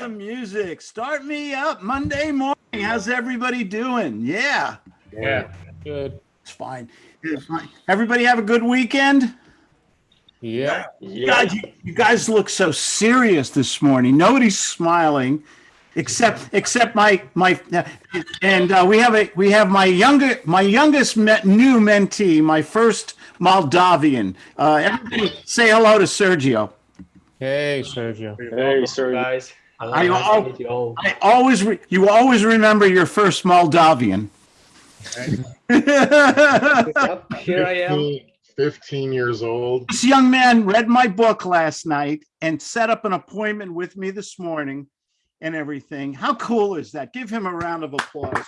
the music. Start me up Monday morning. How's everybody doing? Yeah, Yeah, good. it's fine. It's fine. Everybody have a good weekend? Yeah, God, you, you guys look so serious this morning. Nobody's smiling, except except my my. And uh, we have a we have my younger my youngest me- new mentee, my first Moldavian. Uh, everybody say hello to Sergio. hey, Sergio. Hey, sir. guys. I- Nice I'll- to meet you all. I always re- you always remember your first Moldavian. Yep, here I am. 15 15 years old. This young man read my book last night and set up an appointment with me this morning and everything. How cool is that? Give him a round of applause.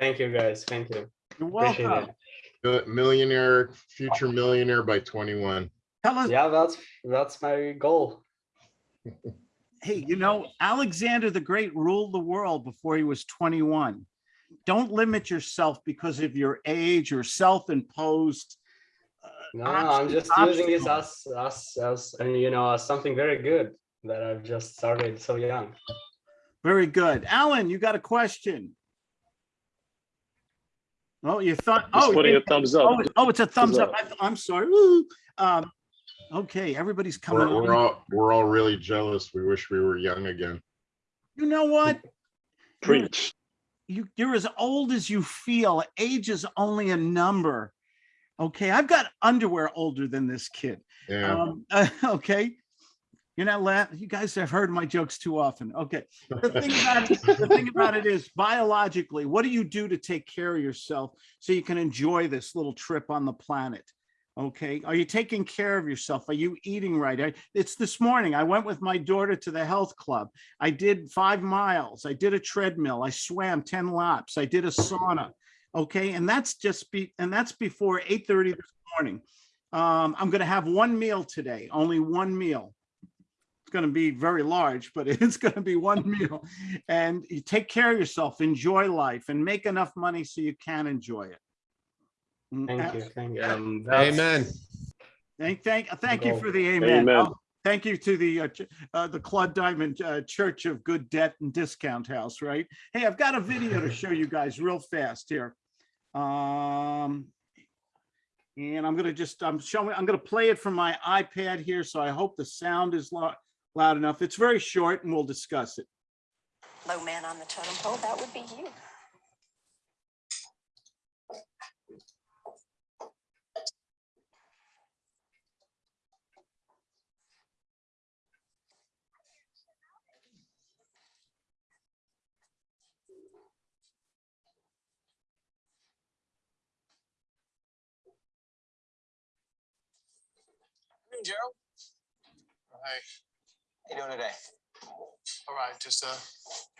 Thank you, guys. Thank you. You're welcome. it. Uh, Millionaire, future millionaire by 21. Tell us, Yeah, that's that's my goal. hey, you know, Alexander the Great ruled the world before he was 21. Don't limit yourself because of your age or self-imposed. uh, No, I'm just obst- using this as as as and you know as something very good that I've just started so young. Very good. Alan, you got a question? Oh, you thought, Just oh, putting you- a thumbs up. oh, oh, it's a thumbs up. up. I- I'm sorry. Um, okay, everybody's coming We're, we're all, we're all really jealous. We wish we were young again. You know what? Preach. You, you're as old as you feel. Age is only a number. Okay, I've got underwear older than this kid. Yeah. Um, okay. You're not laughing. You guys have heard my jokes too often. Okay. The thing about it, the thing about it is biologically, what do you do to take care of yourself so you can enjoy this little trip on the planet? Okay. Are you taking care of yourself? Are you eating right? I, it's this morning. I went with my daughter to the health club. I did five miles. I did a treadmill. I swam 10 laps. I did a sauna. Okay. And that's just be, and that's before 8:30 this morning. Um, I'm going to have one meal today, only one meal. It's going to be very large, but it's going to be one meal. And you take care of yourself, enjoy life, and make enough money so you can enjoy it. Mm, Thank you. Thank you. Um, Amen. Thank, thank, thank you for the amen. Amen. Oh, Thank you to the, uh, ch- uh, the Claude Diamond uh, Church of Good Debt and Discount House, right? Hey, I've got a video to show you guys real fast here. Um, and I'm gonna just, I'm showing, I'm gonna play it from my iPad here, so I hope the sound is loud, loud enough. It's very short and we'll discuss it. low man on the totem pole, that would be you. Hey, Gerald. Hey, How you doing today? all right, just uh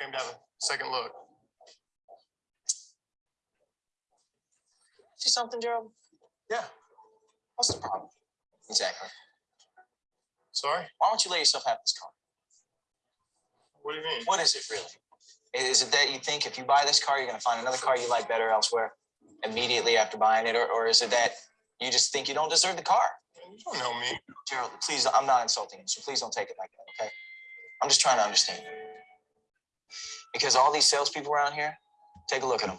came to have a second look. See something, Gerald? Yeah, What's the problem? Exactly. sorry. Why don't you let yourself have this car? What do you mean? What is it really? Is it that you think if you buy this car, you're going to find another car you like better elsewhere immediately after buying it? Or, or is it that you just think you don't deserve the car? You don't know me. Gerald, please, I'm not insulting you, so please don't take it like that, okay? I'm just trying to understand. Because all these salespeople around here, take a look at them.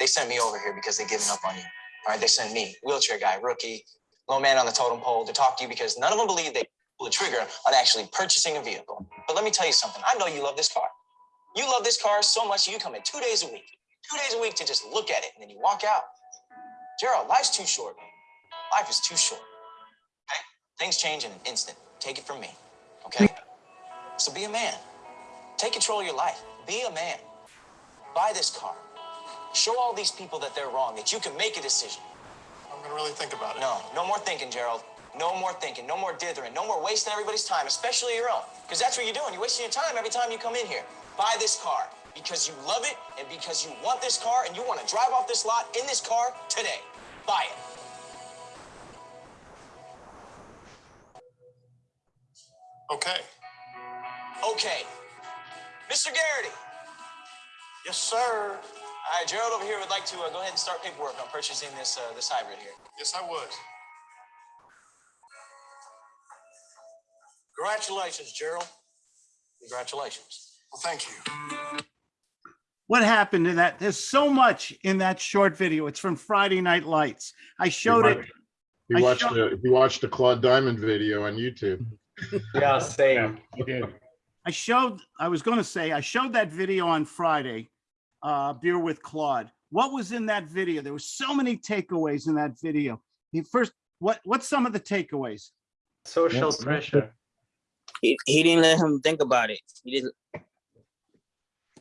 They sent me over here because they've given up on you. All right, they sent me, wheelchair guy, rookie, low man on the totem pole, to talk to you because none of them believe they pull the trigger on actually purchasing a vehicle. But let me tell you something. I know you love this car. You love this car so much you come in two days a week, two days a week to just look at it and then you walk out. Gerald, life's too short. Life is too short. Things change in an instant. Take it from me. Okay? So be a man. Take control of your life. Be a man. Buy this car. Show all these people that they're wrong, that you can make a decision. I'm gonna really think about it. No, no more thinking, Gerald. No more thinking. No more dithering. No more wasting everybody's time, especially your own. Because that's what you're doing. You're wasting your time every time you come in here. Buy this car because you love it and because you want this car and you want to drive off this lot in this car today. Buy it. Okay. Okay. Mr. Garrity. Yes, sir. All right, Gerald over here would like to uh, go ahead and start paperwork on purchasing this uh, this hybrid here. Yes, I would. Congratulations, Gerald. Congratulations. Well, thank you. What happened in that? There's so much in that short video. It's from Friday Night Lights. I showed it. He I watched, showed- a he watched a Claude Diamond video on YouTube. Yeah, same. He did. I showed, I was gonna say, I showed that video on Friday, uh, Beer with Claude. What was in that video? There were so many takeaways in that video. The first, what, what's some of the takeaways? Social Yes. pressure. He, he didn't let him think about it. He didn't.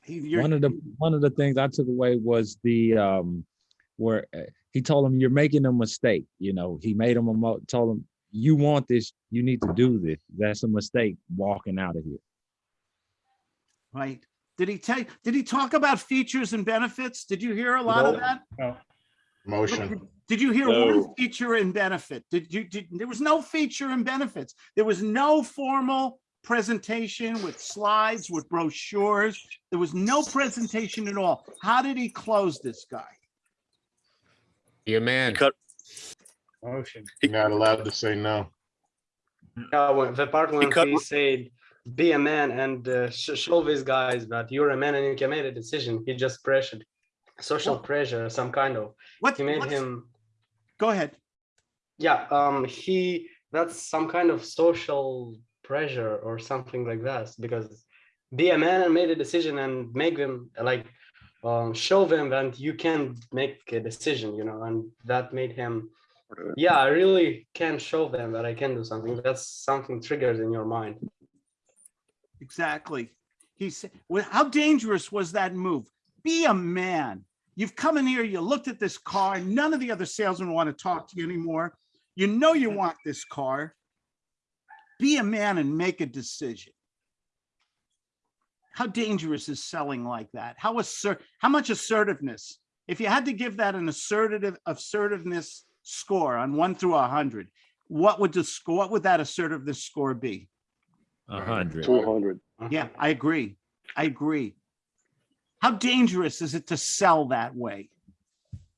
He- you're- One of the one of the things I took away was the um where uh, he told him you're making a mistake. You know, he made him a mo- told him you want this, you need to do this. That's a mistake walking out of here. Right? Did he tell, did he talk about features and benefits? Did you hear a lot of that? What Motion. did- Did you hear one feature and benefit? Did you, did, there was no feature and benefits. There was no formal presentation with slides, with brochures. There was no presentation at all. How did he close this guy? Be a man. cut- Motion. You're not allowed to say no. Yeah, when, the part when cut- he said, "Be a man and uh, sh- show these guys that you're a man and you can make a decision," he just pressured, social pressure, some kind of. What, He made what's- him. go ahead. Yeah, um, he that's some kind of social pressure or something like that because be a man and made a decision and make them like um show them that you can make a decision, you know, and that made him yeah, I really can show them that I can do something. That's something triggered in your mind. Exactly. He said, well, how dangerous was that move? Be a man. You've come in here, you looked at this car, none of the other salesmen want to talk to you anymore. You know you want this car. Be a man and make a decision. How dangerous is selling like that? How assert, how much assertiveness? If you had to give that an assertive assertiveness score on one through a hundred, what would the score, what would that assertiveness score be? A hundred. hundred. Yeah, I agree. I agree. How dangerous is it to sell that way?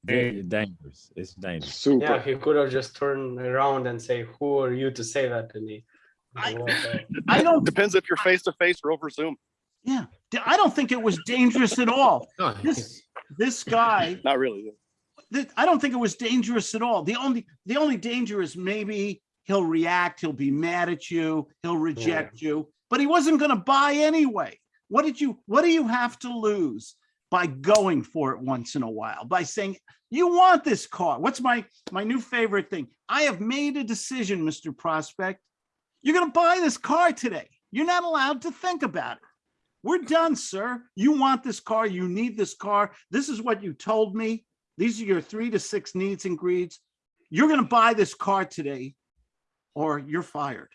Very dangerous. It's dangerous. Super. Yeah, he could have just turned around and say, "Who are you to say that to me?" I- I don't, Depends if you're face to face or over Zoom. yeah, I don't think it was dangerous at all. This, this guy, Not really. I don't think it was dangerous at all. The only, the only danger is maybe he'll react, he'll be mad at you, he'll reject you, but he wasn't gonna buy anyway. What did you, what do you have to lose by going for it once in a while? By saying, you want this car? What's my, my new favorite thing? I have made a decision, Mr. Prospect. You're gonna buy this car today. You're not allowed to think about it. We're done, sir. You want this car, you need this car. This is what you told me. These are your three to six needs and greeds. You're gonna buy this car today or you're fired.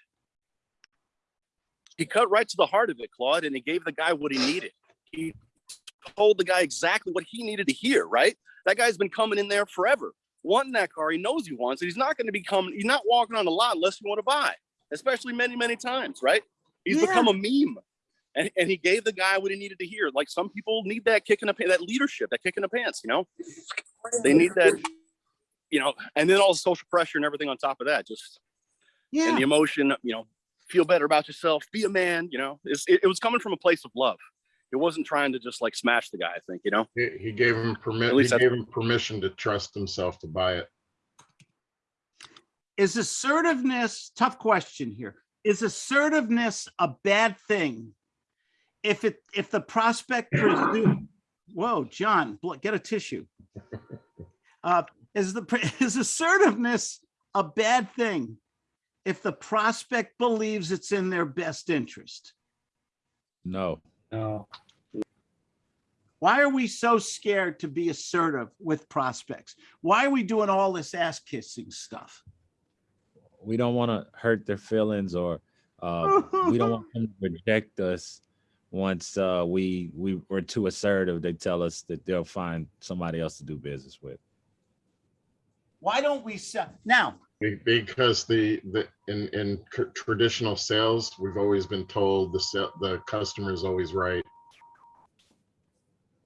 He cut right to the heart of it, Claude, and he gave the guy what he needed. He told the guy exactly what he needed to hear, right? That guy's been coming in there forever, wanting that car. He knows he wants it. He's not going to be coming, he's not walking on the lot unless you want to buy, especially many, many times, right? He's Yeah. become a meme. And, and he gave the guy what he needed to hear. Like some people need that kick in the pants, that leadership, that kick in the pants, you know? They need that, you know, and then all the social pressure and everything on top of that. Just yeah. and the emotion, you know, feel better about yourself, be a man, you know, it's, it, it was coming from a place of love. It wasn't trying to just like smash the guy, I think, you know? He, he gave him permission. he least that's- gave him permission to trust himself to buy it. is assertiveness, tough question here. Is assertiveness a bad thing? If it, if the prospect presume, whoa, John, get a tissue. Uh, is the, is assertiveness a bad thing? If the prospect believes it's in their best interest? No. No. Why are we so scared to be assertive with prospects? Why are we doing all this ass kissing stuff? We don't want to hurt their feelings or uh, we don't want them to reject us once uh, we we were too assertive. They tell us that they'll find somebody else to do business with. Why don't we sell? Now, Because the, the, in, in traditional sales, we've always been told the, se- the customer is always right.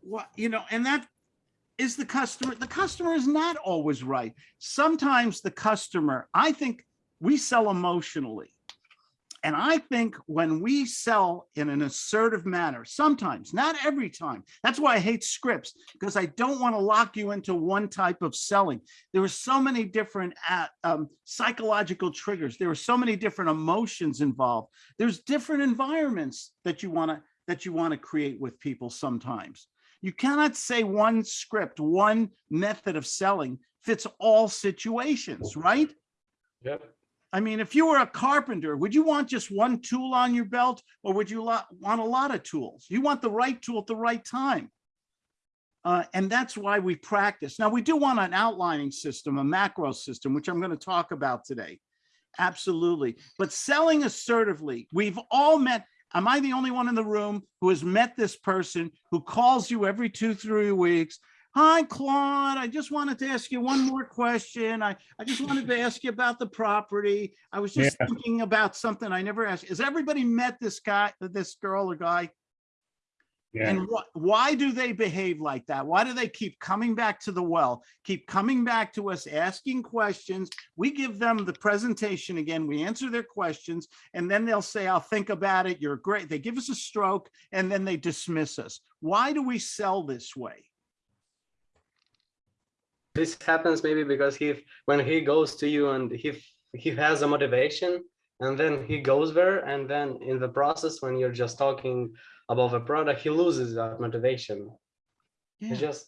what, you know, and that is the customer, the customer is not always right. Sometimes the customer, I think we sell emotionally. And I think when we sell in an assertive manner, sometimes, not every time, that's why I hate scripts, because I don't want to lock you into one type of selling. There are so many different uh, um, psychological triggers. There are so many different emotions involved. There's different environments that you want to that you want to create with people sometimes. You cannot say one script, one method of selling fits all situations, right? Yep. I mean, if you were a carpenter, would you want just one tool on your belt or would you want a lot of tools? You want the right tool at the right time. Uh, and that's why we practice. Now, we do want an outlining system, a macro system, which I'm going to talk about today. Absolutely. But selling assertively, we've all met. Am I the only one in the room who has met this person who calls you every two, three weeks? Hi, Claude. I just wanted to ask you one more question. I, I just wanted to ask you about the property. I was just Yeah. thinking about something I never asked. Has everybody met this guy, this girl or guy? Yeah, And what, why do they behave like that? Why do they keep coming back to the well, keep coming back to us, asking questions? We give them the presentation again, we answer their questions, and then they'll say, I'll think about it, you're great. They give us a stroke, and then they dismiss us. Why do we sell this way? This happens maybe because he, when he goes to you and he, he has a motivation and then he goes there and then in the process, when you're just talking about the product, he loses that motivation. Yeah. It's just,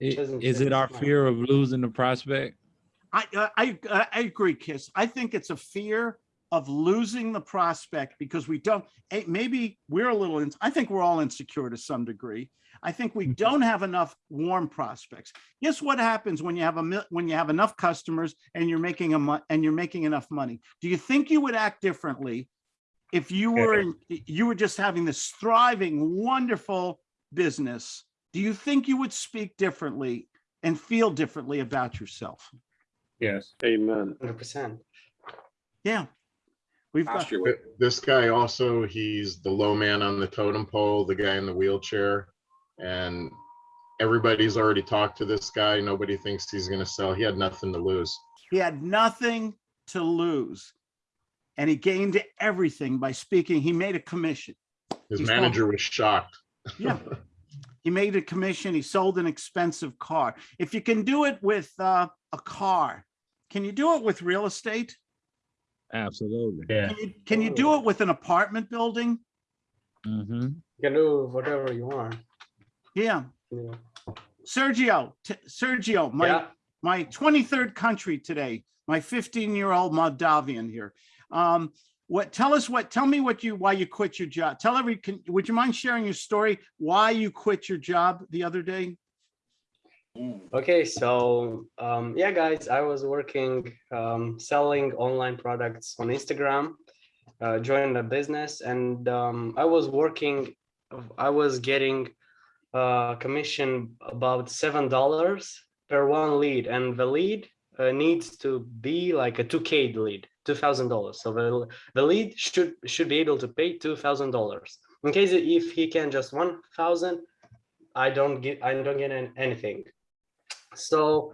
I- doesn't Is it our mine. fear of losing the prospect? I, I, I I agree, Kiss. I think it's a fear of losing the prospect because we don't, eh, maybe we're a little, ins- I think we're all insecure to some degree. I think we mm-hmm. don't have enough warm prospects. Guess what happens when you have a, when you have enough customers and you're making a, and you're making enough money? Do you think you would act differently if you were, in- you were just having this thriving, wonderful business? Do you think you would speak differently and feel differently about yourself? yes. Amen. hundred percent. Yeah. We've got, Th- This guy also, he's the low man on the totem pole, the guy in the wheelchair. And everybody's already talked to this guy. Nobody thinks he's gonna sell. He had nothing to lose. he had nothing to lose. And he gained everything by speaking. He made a commission. His He's manager was shocked. Yeah. He made a commission. He sold an expensive car. If you can do it with uh, a car, can you do it with real estate? Absolutely. Yeah, Can you, can you do it with an apartment building? Mm -hmm. You can do whatever you want. Yeah. know. Sergio, t- Sergio, my, Yeah, my 23rd country today, my 15 year old Moldavian here. Um, what, tell us what, tell me what you, why you quit your job. Tell every, can, would you mind sharing your story? Why you quit your job the other day? okay, so, um, yeah, guys, I was working, um, selling online products on Instagram. Uh, joined a business and, um, I was working, I was getting uh, commission about seven dollars per one lead, and the lead uh, needs to be like a two K lead, two thousand dollars. So the the lead should should be able to pay two thousand dollars. In case if he can just one thousand, I don't get I don't get an- anything. So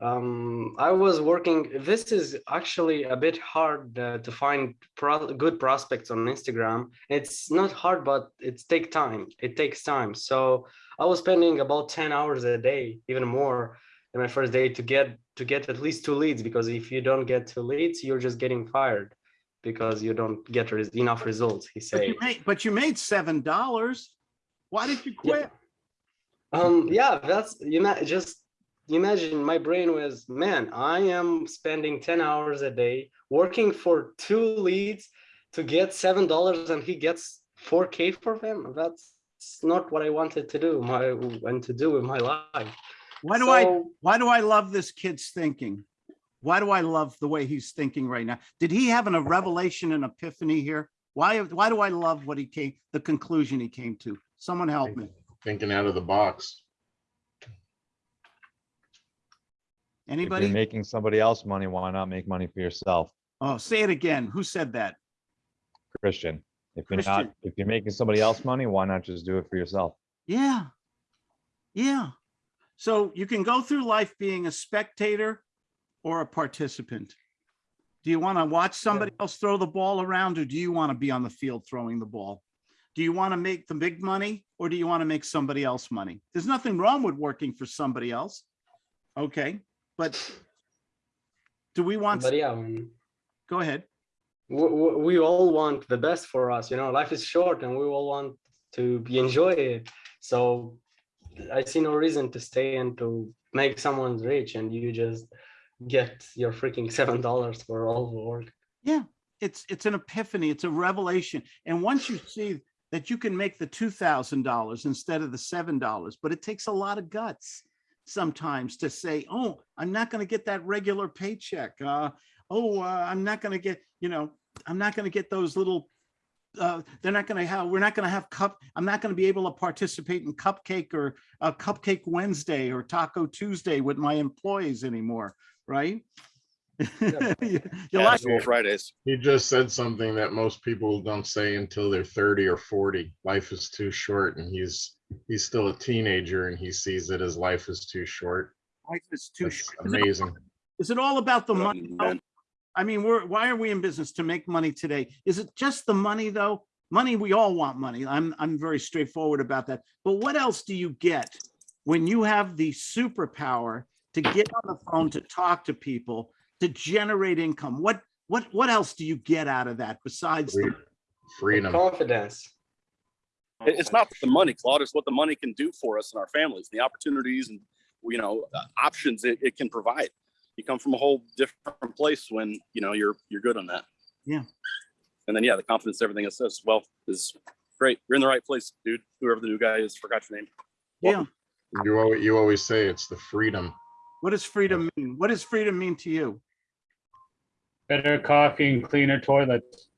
um i was working this is actually a bit hard uh, to find pro good prospects on instagram. It's not hard but it take time. It takes time. So i was spending about 10 hours a day even more in my first day to get to get at least two leads because if you don't get two leads you're just getting fired because you don't get res- enough results he But you made, but you made seven dollars. Why did you quit? Um, yeah, that's you know, just imagine my brain was, man, I am spending 10 hours a day working for two leads to get seven dollars and he gets 4k for them. That's not what I wanted to do, my and to do with my life. Why do I, why do I love this kid's thinking? Why do I love the way he's thinking right now? Did he have an, a revelation and epiphany here? Why, why do I love what he came, the conclusion he came to? Someone help me. Thinking out of the box. If Anybody? you're making somebody else money, why not make money for yourself, Oh, say it again. Who said that? Christian? If you're Christian. not, if you're making somebody else money, why not just do it for yourself? Yeah. Yeah. So you can go through life being a spectator or a participant. Do you want to watch somebody else throw the ball around or do you want to be on the field throwing the ball? Do you want to make the big money or do you want to make somebody else money? There's nothing wrong with working for somebody else. Okay, but do we want, But yeah, when go ahead. we, we we all want the best for us, you know, life is short and we all want to be enjoy it. So I see no reason to stay and to make someone rich and you just get your freaking seven dollars for all the work. Yeah, it's, it's an epiphany, it's a revelation. And once you see that you can make the two thousand dollars instead of the seven dollars, but it takes a lot of guts sometimes to say, oh, I'm not gonna get that regular paycheck. Uh, oh, uh, I'm not gonna get, you know, I'm not gonna get those little uh, they're not gonna have, we're not gonna have cup, I'm not gonna be able to participate in cupcake or uh, Cupcake Wednesday or Taco Tuesday with my employees anymore, right? You you like, Casual Fridays. He just said something that most people don't say until they're thirty or forty. Life is too short and he's, he's still a teenager and he sees that his life is too short. life is too That's short. Amazing. Is it all about the money? I mean, we're, why are we in business? To make money today? Is it just the money though? Money, we all want money. I'm, I'm very straightforward about that. But what else do you get when you have the superpower to get on the phone, to talk to people, to generate income? What, what, what else do you get out of that besides? the- Freedom. Confidence. It- It's not the money, Claude. It's what the money can do for us and our families, the opportunities and, you know, uh, options it, it can provide. You come from a whole different place when, you know, you're, you're good on that. Yeah. And then, yeah, the confidence, everything it says, well, is great. You're in the right place, dude. Whoever the new guy is, forgot your name. Yeah. You always, you always say it's the freedom. What does freedom mean? What does freedom mean to you? Better coffee and cleaner toilets.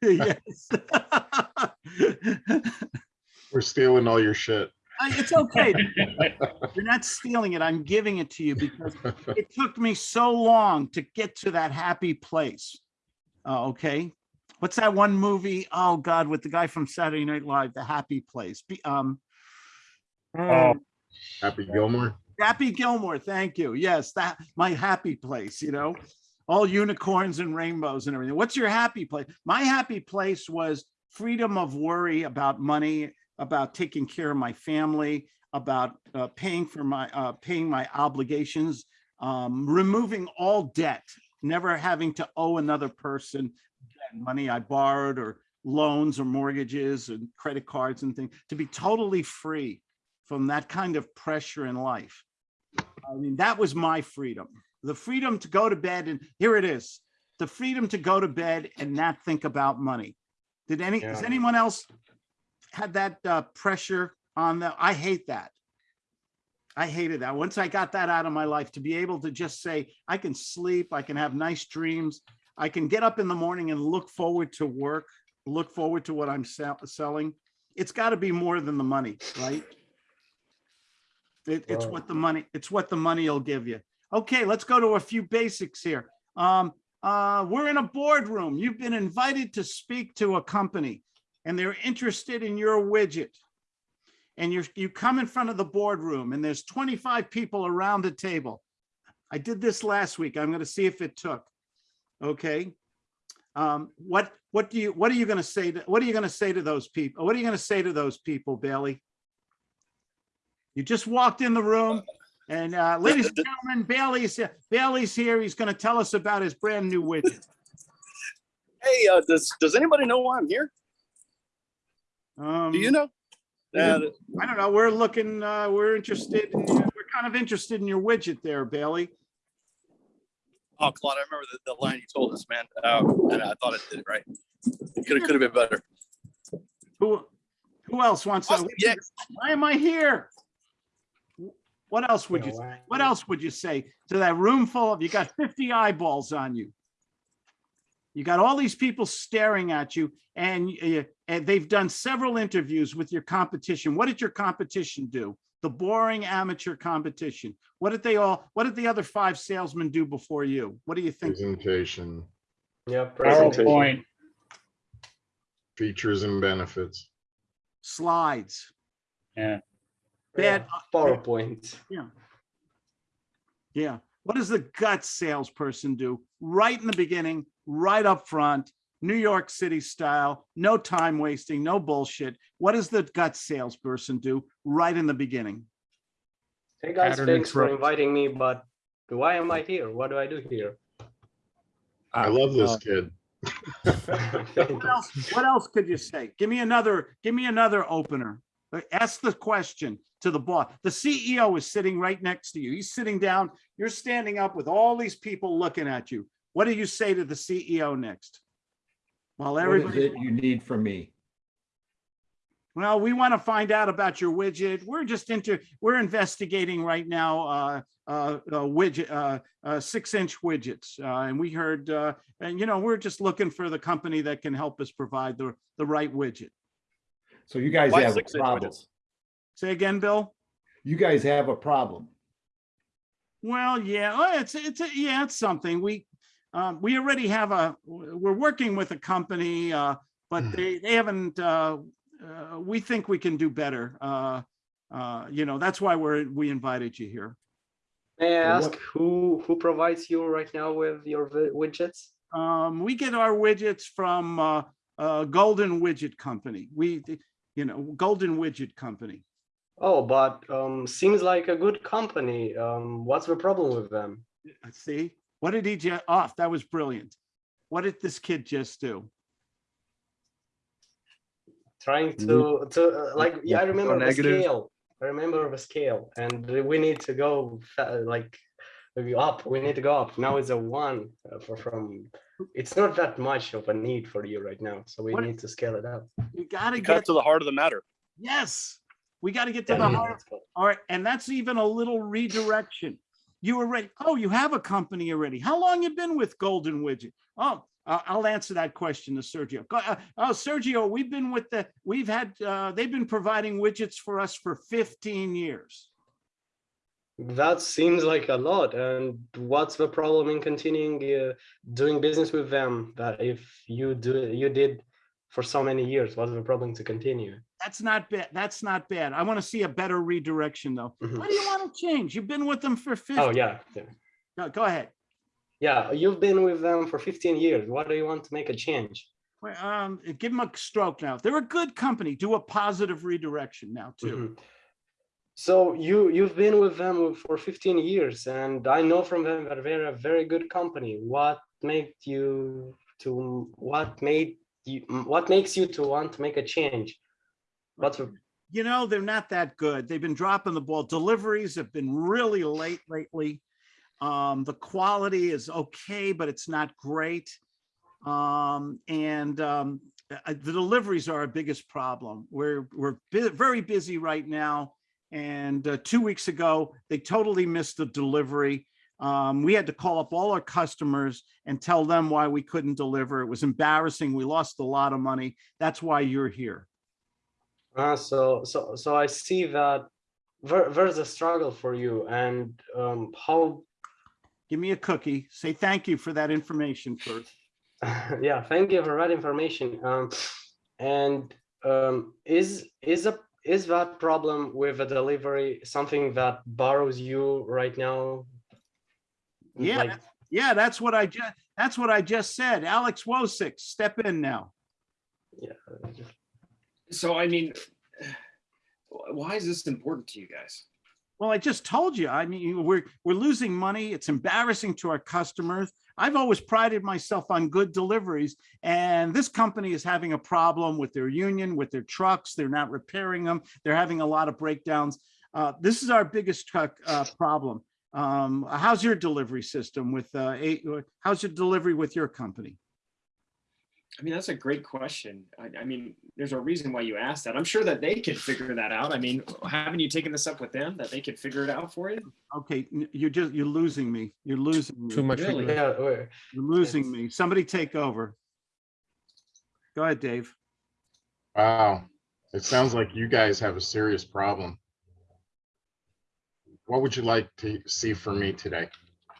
Yes. We're stealing all your shit. I- It's okay. You're not stealing it. I'm giving it to you because it took me so long to get to that happy place. Uh, okay. What's that one movie? Oh God, with the guy from Saturday Night Live, The Happy Place. Be- Um, Oh. Happy Gilmore. Happy Gilmore. Thank you. Yes, that my happy place, you know, all unicorns and rainbows and everything. What's your happy place? My happy place was freedom of worry about money, about taking care of my family, about uh, paying for my, uh, paying my obligations, um, removing all debt, never having to owe another person money I borrowed or loans or mortgages and credit cards and things, to be totally free from that kind of pressure in life. I mean, that was my freedom, the freedom to go to bed and here it is, the freedom to go to bed and not think about money. Did any, has Yeah. anyone else had that uh, pressure on them? I hate that. I hated that. Once I got that out of my life, to be able to just say, I can sleep, I can have nice dreams. I can get up in the morning and look forward to work, look forward to what I'm sell- selling. It's got to be more than the money, right? It, it's what the money, it's what the money will give you. Okay, let's go to a few basics here. Um, uh, we're in a boardroom. You've been invited to speak to a company and they're interested in your widget. And you're, you come in front of the boardroom and there's 25 people around the table. I did this last week. I'm going to see if it took. Okay. Um, what, what do you, what are you going to say? To, what are you going to say to those people? What are you going to say to those people, Bailey? You just walked in the room and, uh, ladies and gentlemen, Bailey's, Bailey's here. He's going to tell us about his brand new widget. Hey, uh, does, does anybody know why I'm here? Um, Do you know? yeah. Uh, I don't know. We're looking, uh, we're interested, in- we're kind of interested in your widget there, Bailey. oh, Claude, I remember the, the line you told us, man. Uh, and I thought it did it right. It could have, could have been better. Who, who else wants to? Yeah. Why am I here? What else would you, know, I- what else would you say to that room full of, you got 50 eyeballs on you? You got all these people staring at you and, uh, and they've done several interviews with your competition. What did your competition do? The boring amateur competition. What did they all, what did the other five salesmen do before you? What do you think? Presentation, Yeah, presentation. PowerPoint. features and benefits. Slides. Yeah. Bad, PowerPoint. Yeah. Yeah. What does the gut salesperson do? Right in the beginning, right up front, New York City style, no time wasting, no bullshit. What does the gut salesperson do right in the beginning? Hey guys, Pattern thanks for inviting me, but why am I here? What do I do here? I love this Uh, kid. What else, what else could you say? Give me another, give me another opener. Uh, Ask the question to the boss. The CEO is sitting right next to you. He's sitting down. You're standing up with all these people looking at you. What do you say to the CEO next? Is everybody, it you need from me? well, we want to find out about your widget. We're just into, we're investigating right now, uh, uh, uh, widget, uh, uh, six inch widgets. Uh, and we heard, uh, and you know, we're just looking for the company that can help us provide the, the right widget. So you guys Why have a six inch problem. widgets? Say again, Bill? You guys have a problem. Well, yeah, well, it's, it's, a- yeah, it's something. We, um, we already have a, we're working with a company, uh, but they, they haven't, uh, uh, we think we can do better. Uh, uh, you know, that's why we're, we invited you here. May I ask what- who who provides you right now with your wi- widgets? Um, we get our widgets from, uh, uh, Golden Widget Company. We, you know, Golden Widget Company. Oh, but um, seems like a good company. Um, what's the problem with them? Uh, See, what did he just, off? that was brilliant. What did this kid just do? Trying to to uh, like yeah, I Go remember the negative. scale. I remember the scale, and we need to go fa- like maybe up. We need to go up. Now it's a one uh, for from. It's not that much of a need for you right now, so we What- need to scale it up. You gotta get, to the heart of the matter. yes, we gotta get to the heart let's. All right, and that's even a little redirection. You were already, oh, you have a company already. How long you been with Golden Widget? Oh, I- I'll answer that question to Sergio. Uh, Oh, Sergio, we've been with the, we've had, uh, they've been providing widgets for us for 15 years. That seems like a lot. And what's the problem in continuing uh, doing business with them? That if you do you did for so many years, what's the problem to continue? That's not bad. That's not bad. I want to see a better redirection though. Mhm. What do you want to change? You've been with them for 15. Oh yeah, yeah. Go- Go ahead. Yeah, you've been with them for 15 years. What do you want to make a change? Well, Um, give them a stroke now. They're a good company. Do a positive redirection now too. Mhm. So you you've been with them for 15 years, and I know from them that they're a very good company. What made you to what made you what makes you to want to make a change? What's you know, they're not that good. They've been dropping the ball. Deliveries have been really late lately. Um, the quality is okay, but it's not great. Um, and um, uh, the deliveries are our biggest problem. We're we're bu- very busy right now. And uh, two weeks ago, they totally missed the delivery. Um, we had to call up all our customers and tell them why we couldn't deliver. It was embarrassing. We lost a lot of money. That's why you're here. uh, so so so I see that there, there's a struggle for you, and um, how Give me a cookie. Say thank you for that information first. yeah thank you for that information um and um is is a is that problem with a delivery something that borrows you right now Yeah, Like, Yeah, that's what I just, that's what I just said. Alex Wosick, step in now. yeah So I mean, why is this important to you guys? Well, I just told you, I mean, we're, we're losing money. It's embarrassing to our customers. I've always prided myself on good deliveries and this company is having a problem with their union, with their trucks. They're not repairing them. They're having a lot of breakdowns. Uh, this is our biggest truck, uh, problem. Um, how's your delivery system with, uh, eight, how's your delivery with your company? I mean, that's a great question. I, I mean, there's a reason why you asked that. I'm sure that they could figure that out. I mean, haven't you taken this up with them that they could figure it out for you? Okay, you're just, you're losing me. You're losing me. Too much. Really? yeah. You're losing It's- me. Somebody take over. Go ahead, Dave. Wow, it sounds like you guys have a serious problem. What would you like to see from me today?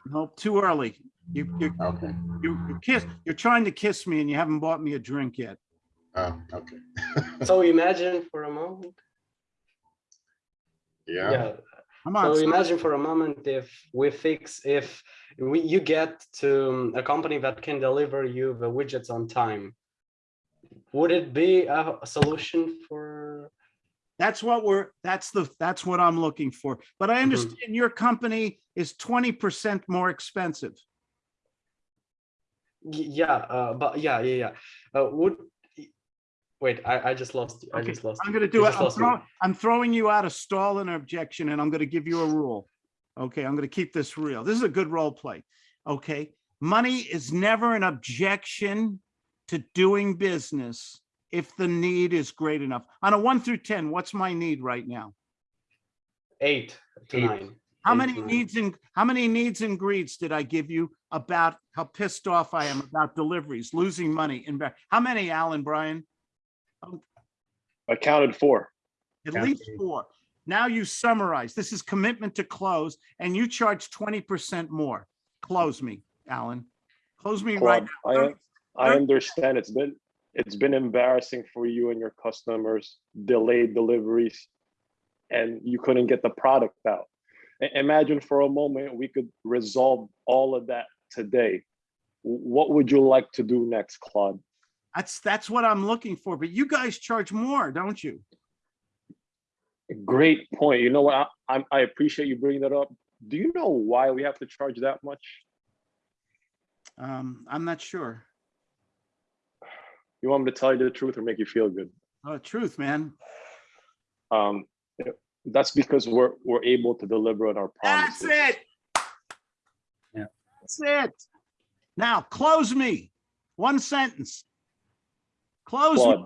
No, too early. You, you, Okay, you you kiss, you're trying to kiss me and you haven't bought me a drink yet. oh, okay. so imagine for a moment Yeah, yeah Come on. So son. imagine for a moment if we fix, if we, you get to um, a company that can deliver you the widgets on time. Would it be a a solution for, That's what we're, that's the, that's what I'm looking for. But I understand your company is twenty percent more expensive. Y- yeah, uh, but yeah, yeah, yeah. Uh, would, wait, I, I just lost, you. I Okay, just lost. I'm gonna do it. I'm lost me. throwing, I'm throwing you out a stall and objection and I'm gonna give you a rule. Okay, I'm gonna keep this real. This is a good role play. Okay, money is never an objection to doing business if the need is great enough. On a one through 10, what's my need right now? Eight to Eight. nine. How many needs and, how many needs and greeds did I give you about how pissed off I am about deliveries, losing money? And how many, Alan, Brian? I counted four. At Yeah. least four. Now you summarize. This is commitment to close and you charge twenty percent more. Close me, Alan. Close me right now. I, I understand it's been, it's been embarrassing for you and your customers, delayed deliveries, and you couldn't get the product out. Imagine for a moment, we could resolve all of that today. What would you like to do next, Claude? That's, that's what I'm looking for, but you guys charge more, don't you? Great point. You know what? I, I appreciate you bringing that up. Do you know why we have to charge that much? Um, I'm not sure. You want me to tell you the truth or make you feel good? Oh, truth, man. Um, that's because we're, we're able to deliver on our promises. That's it. Yeah. That's it. Now, close me. One sentence. Close me.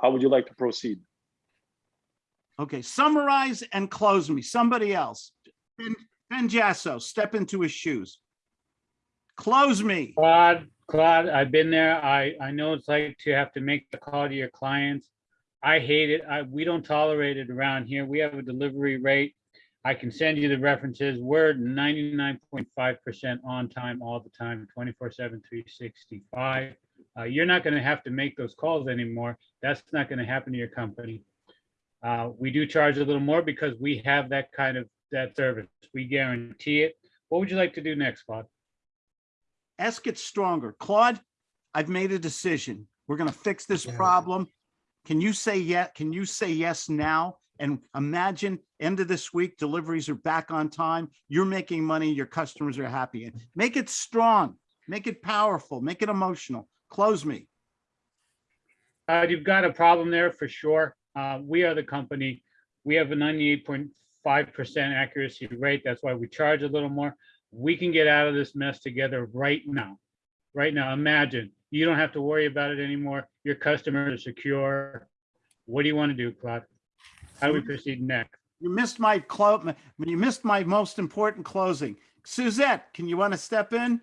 How would you like to proceed? Okay, summarize and close me. Somebody else. Ben, Ben Jasso, step into his shoes. Close me. Claude, Claude, I've been there. I, I know it's like to have to make the call to your clients. I hate it. I, we don't tolerate it around here. We have a delivery rate. I can send you the references. We're ninety-nine point five percent on time all the time, 24/7, 365. Uh, you're not gonna have to make those calls anymore. That's not gonna happen to your company. Uh, we do charge a little more because we have that kind of, that service. We guarantee it. What would you like to do next, Claude? Ask it stronger. Claude, I've made a decision. We're gonna fix this Yeah. problem. Can you say yet? Can you say yes now? And imagine end of this week, deliveries are back on time. You're making money, your customers are happy. And Make it strong, make it powerful, make it emotional. Close me. Uh, you've got a problem there for sure. Uh, we are the company. We have a ninety-eight point five percent accuracy rate. That's why we charge a little more. We can get out of this mess together right now. Right now, imagine, you don't have to worry about it anymore. Your customers are secure. What do you want to do, Claude? How do we proceed next? You missed my clo, you missed my most important closing. Suzette, can you want to step in?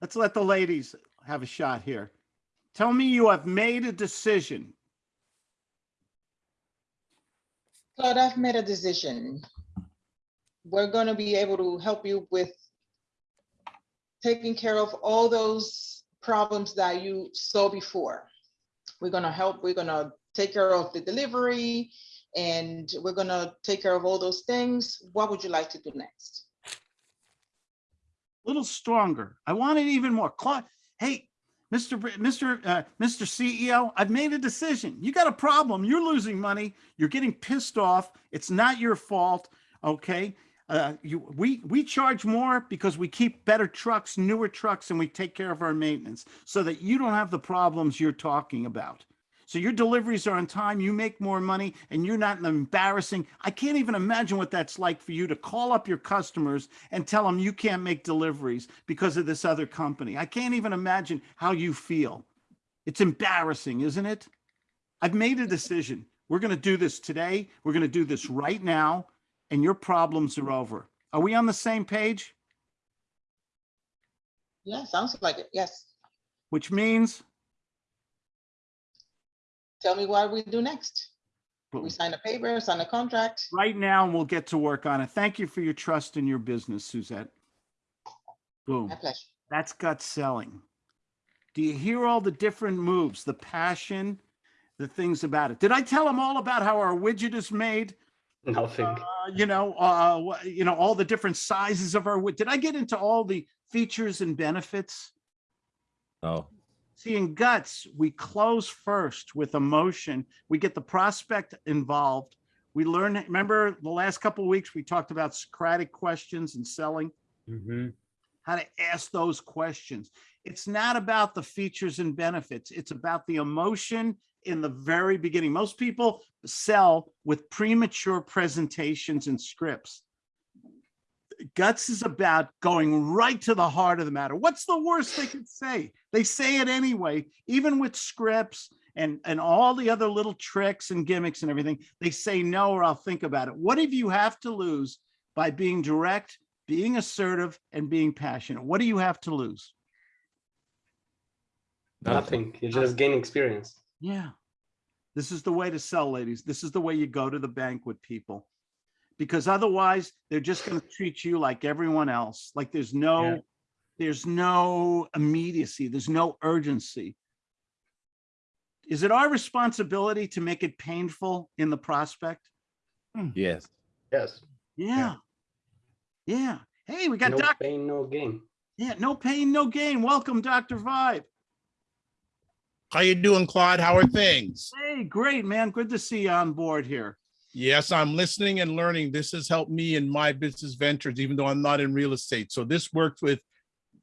Let's let the ladies have a shot here. Tell me you have made a decision. Claude, I've made a decision. We're gonna be able to help you with taking care of all those problems that you saw before. We're gonna help, we're gonna take care of the delivery and we're gonna take care of all those things. What would you like to do next? A little stronger. I want it even more. Hey, Mr. Br- Mr. Uh, Mr. CEO, I've made a decision. You got a problem. You're losing money. You're getting pissed off. It's not your fault. Okay. Uh, you, we, we charge more because we keep better trucks, newer trucks, and we take care of our maintenance so that you don't have the problems you're talking about. So your deliveries are on time, you make more money, and you're not embarrassing. I can't even imagine what that's like for you to call up your customers and tell them you can't make deliveries because of this other company. I can't even imagine how you feel. It's embarrassing, isn't it? I've made a decision. We're going to do this today. We're going to do this right now, and your problems are over. Are we on the same page? Yeah, sounds like it. Yes. Which means Tell me what we do next. We sign a paper, sign a contract. right now, and we'll get to work on it. Thank you for your trust in your business, Suzette. Boom. My pleasure. That's gut selling. Do you hear all the different moves, the passion, the things about it? Did I tell them all about how our widget is made? Nothing. uh, you know, uh, you know, all the different sizes of our, wood. did I get into all the features and benefits? Oh, See, in guts, we close first with emotion. We get the prospect involved. We learn, remember the last couple of weeks, we talked about Socratic questions and selling, Mhm. how to ask those questions. It's not about the features and benefits. It's about the emotion in the very beginning. Most people sell with premature presentations and scripts. Guts is about going right to the heart of the matter. What's the worst they could say? They say it anyway, even with scripts and, and all the other little tricks and gimmicks and everything. They say no, or I'll think about it. What if you have to lose by being direct, being assertive and being passionate? What do you have to lose? Nothing. You just gain experience. Yeah. This is the way to sell, ladies. This is the way you go to the bank with people. Because otherwise, they're just going to treat you like everyone else. Like there's no, Yeah. there's no immediacy, there's no urgency. Is it our responsibility to make it painful in the prospect? Hmm. yes. Yes. Yeah. Yeah. Hey, we got No Doc. pain, no gain. Yeah, no pain, no gain. Welcome, Dr. Vibe. How you doing, Claude? How are things? Hey, great, man. Good to see you on board here. Yes, I'm listening and learning. This has helped me in my business ventures, even though I'm not in real estate. So this worked with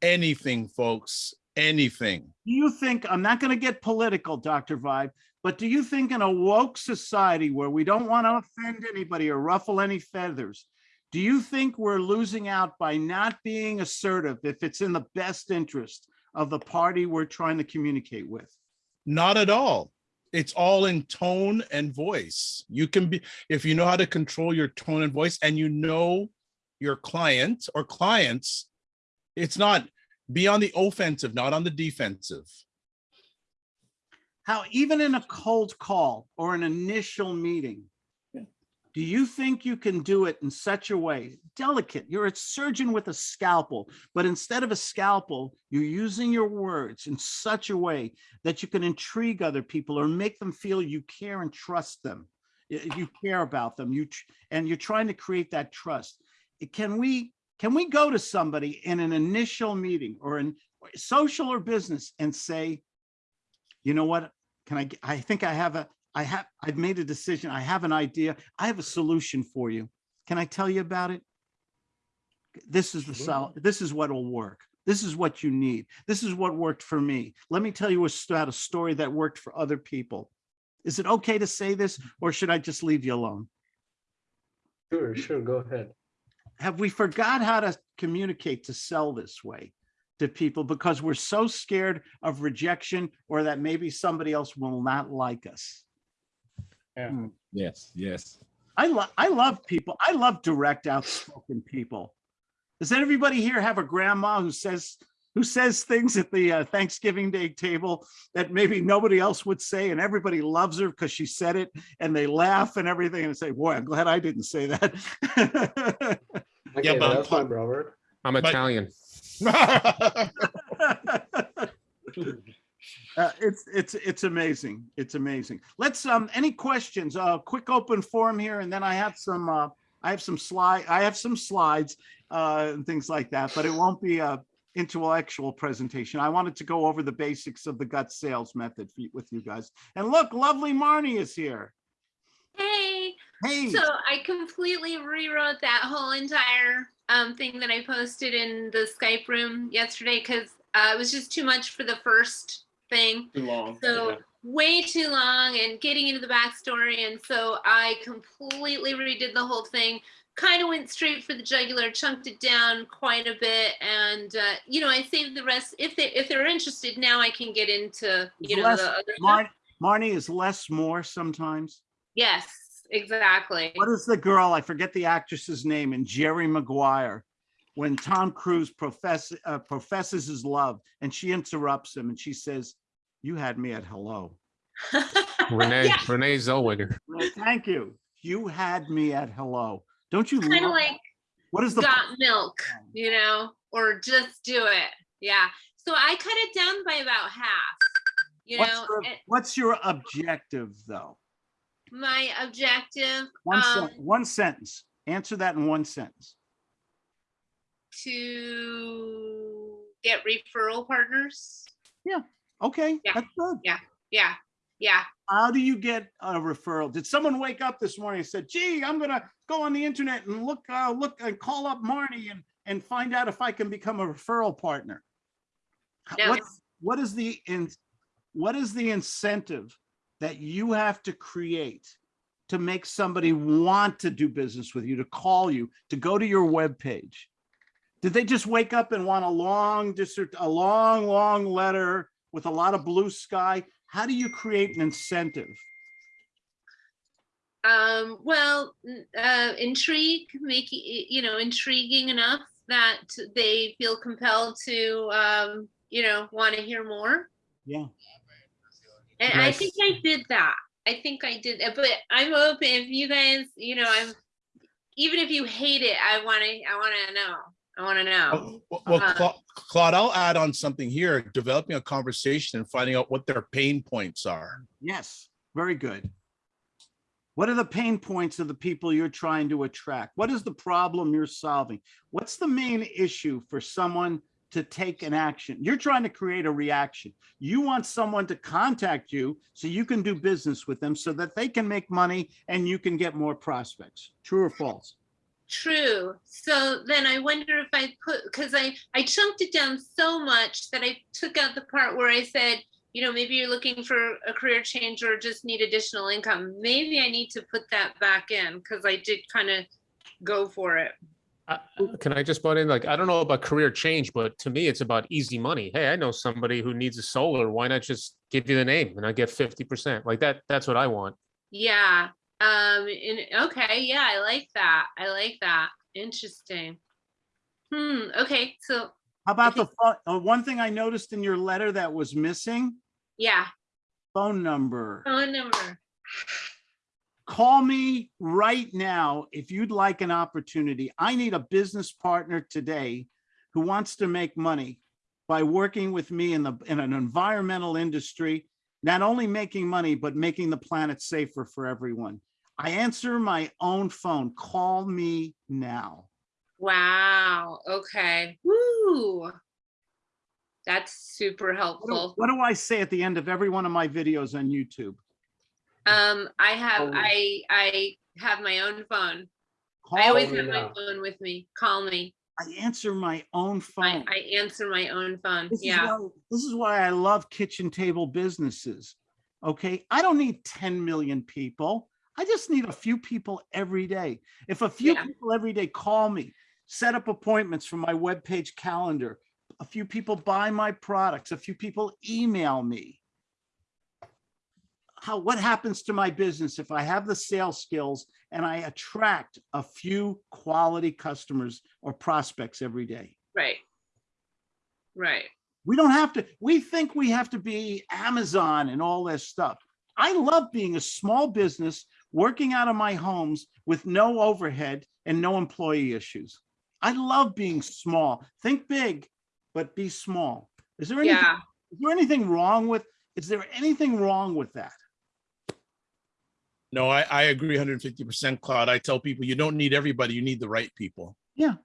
anything, folks, anything. Do you think, I'm not going to get political, Dr. Vibe, but do you think in a woke society where we don't want to offend anybody or ruffle any feathers, do you think we're losing out by not being assertive if it's in the best interest of the party we're trying to communicate with? Not at all. It's all in tone and voice. You can be, if you know how to control your tone and voice and you know your client or clients, it's not be on the offensive, not on the defensive. How even in a cold call or an initial meeting, do you think you can do it in such a way, delicate, you're a surgeon with a scalpel, but instead of a scalpel, you're using your words in such a way that you can intrigue other people or make them feel you care and trust them. You care about them, you, and you're trying to create that trust. Eh, can we, can we go to somebody in an initial meeting or in social or business and say, you know what? Can I, I think I have a, I have, I've made a decision. I have an idea. I have a solution for you. Can I tell you about it? This is the sol, this is what will work. This is what you need. This is what worked for me. Let me tell you about a story that worked for other people. Is it okay to say this or should I just leave you alone? Sure, sure, go ahead. have we forgot how to communicate to sell this way to people because we're so scared of rejection or that maybe somebody else will not like us? Yeah. Yes, yes. I love, I love people. I love direct outspoken people. Does everybody here have a grandma who says, who says things at the uh, Thanksgiving Day table that maybe nobody else would say and everybody loves her because she said it and they laugh and everything and say, boy, I'm glad I didn't say that. Okay, but- that's my brother. I'm But- Italian. Uh, it's it's it's amazing. It's amazing. Let's um any questions? Uh quick open forum here and then I have some uh I have some slide I have some slides uh and things like that, but it won't be a intellectual presentation. I wanted to go over the basics of the gut sales method with you guys. And look, lovely Marnie is here. Hey, Hey. so I completely rewrote that whole entire um, thing that I posted in the Skype room yesterday because uh, it was just too much for the first thing. Too long. So yeah. way too long and getting into the backstory. And so I completely redid the whole thing. Kind of went straight for the jugular, chunked it down quite a bit, and uh, you know I saved the rest. If they if they're interested, now I can get into you know Less- the other stuff. Mar- Marnie is less more sometimes. Yes, exactly. What is the girl? I forget the actress's name in Jerry Maguire. When Tom Cruise profess, uh, professes his love and she interrupts him and she says, you had me at hello. Renee Renee Zellweger. Well, Thank you. You had me at hello. Don't you kind of like What is the? got milk, you know, or just do it. Yeah. So I cut it down by about half. You What's know, your, and- what's your objective though? my objective One um, sen- one sentence. Answer that in one sentence. To get referral partners. Yeah. Okay, Yeah. that's good. Yeah, yeah, yeah. How do you get a referral? Did someone wake up this morning and said, gee, I'm gonna go on the internet and look, uh, look and call up Marnie and, and find out if I can become a referral partner? No. What, what is the, in, what is the incentive that you have to create to make somebody want to do business with you, to call you, to go to your webpage? Did they just wake up and want a long, just a long, long letter with a lot of blue sky? How do you create an incentive? Um, well, uh, intrigue, make, it, you know, intriguing enough that they feel compelled to, um, you know, want to hear more. Yeah. And I think I did that. I think I did, that, but I'm open, if you guys, you know, I'm, even if you hate it, I want to, I want to know. I want to know. Well, well, Uh, Cla- Claude, I'll add on something here, developing a conversation and finding out what their pain points are. Yes, very good. What are the pain points of the people you're trying to attract? What is the problem you're solving? What's the main issue for someone to take an action? You're trying to create a reaction. You want someone to contact you so you can do business with them so that they can make money and you can get more prospects. True or false? True. So then I wonder if I put, because I, I chunked it down so much that I took out the part where I said, you know, maybe you're looking for a career change or just need additional income. Maybe I need to put that back in because I did kind of go for it. Uh, Can I just butt in? Like, I don't know about career change, but to me, it's about easy money. Hey, I know somebody who needs a solar. Why not just give you the name and I get fifty percent? Like that, that's what I want. Yeah. Um, and, okay. Yeah. I like that. I like that. Interesting. Hmm. Okay. So How about the, phone- uh, one thing I noticed in your letter that was missing? yeah, Phone number. phone number. call me right now if you'd like an opportunity. I need a business partner today who wants to make money by working with me in the, in an environmental industry, not only making money, but making the planet safer for everyone. I answer my own phone. Call me now. Wow. Okay. Woo. That's super What do- helpful. What do I say at the end of every one of my videos on YouTube? Um, I have, Oh. I, I have my own phone. I always have my phone with me. Call me. I answer my own phone. I answer my own phone. This is Yeah. why- This is why I love kitchen table businesses. Okay, I don't need 10 million people. I just need a few people every day. If a few Yeah. people every day call me, set up appointments from my webpage calendar, a few people buy my products, a few people email me. How, what happens to my business if I have the sales skills and I attract a few quality customers or prospects every day? Right. Right. We don't have to, we think we have to be Amazon and all this stuff. I love being a small business, working out of my homes with no overhead and no employee issues. I love being small. Think big, but be small. Is there anything, Yeah. is there anything wrong with, is there anything wrong with that? No, I, I agree 150%, Claude. I tell people you don't need everybody, you need the right people. Yeah.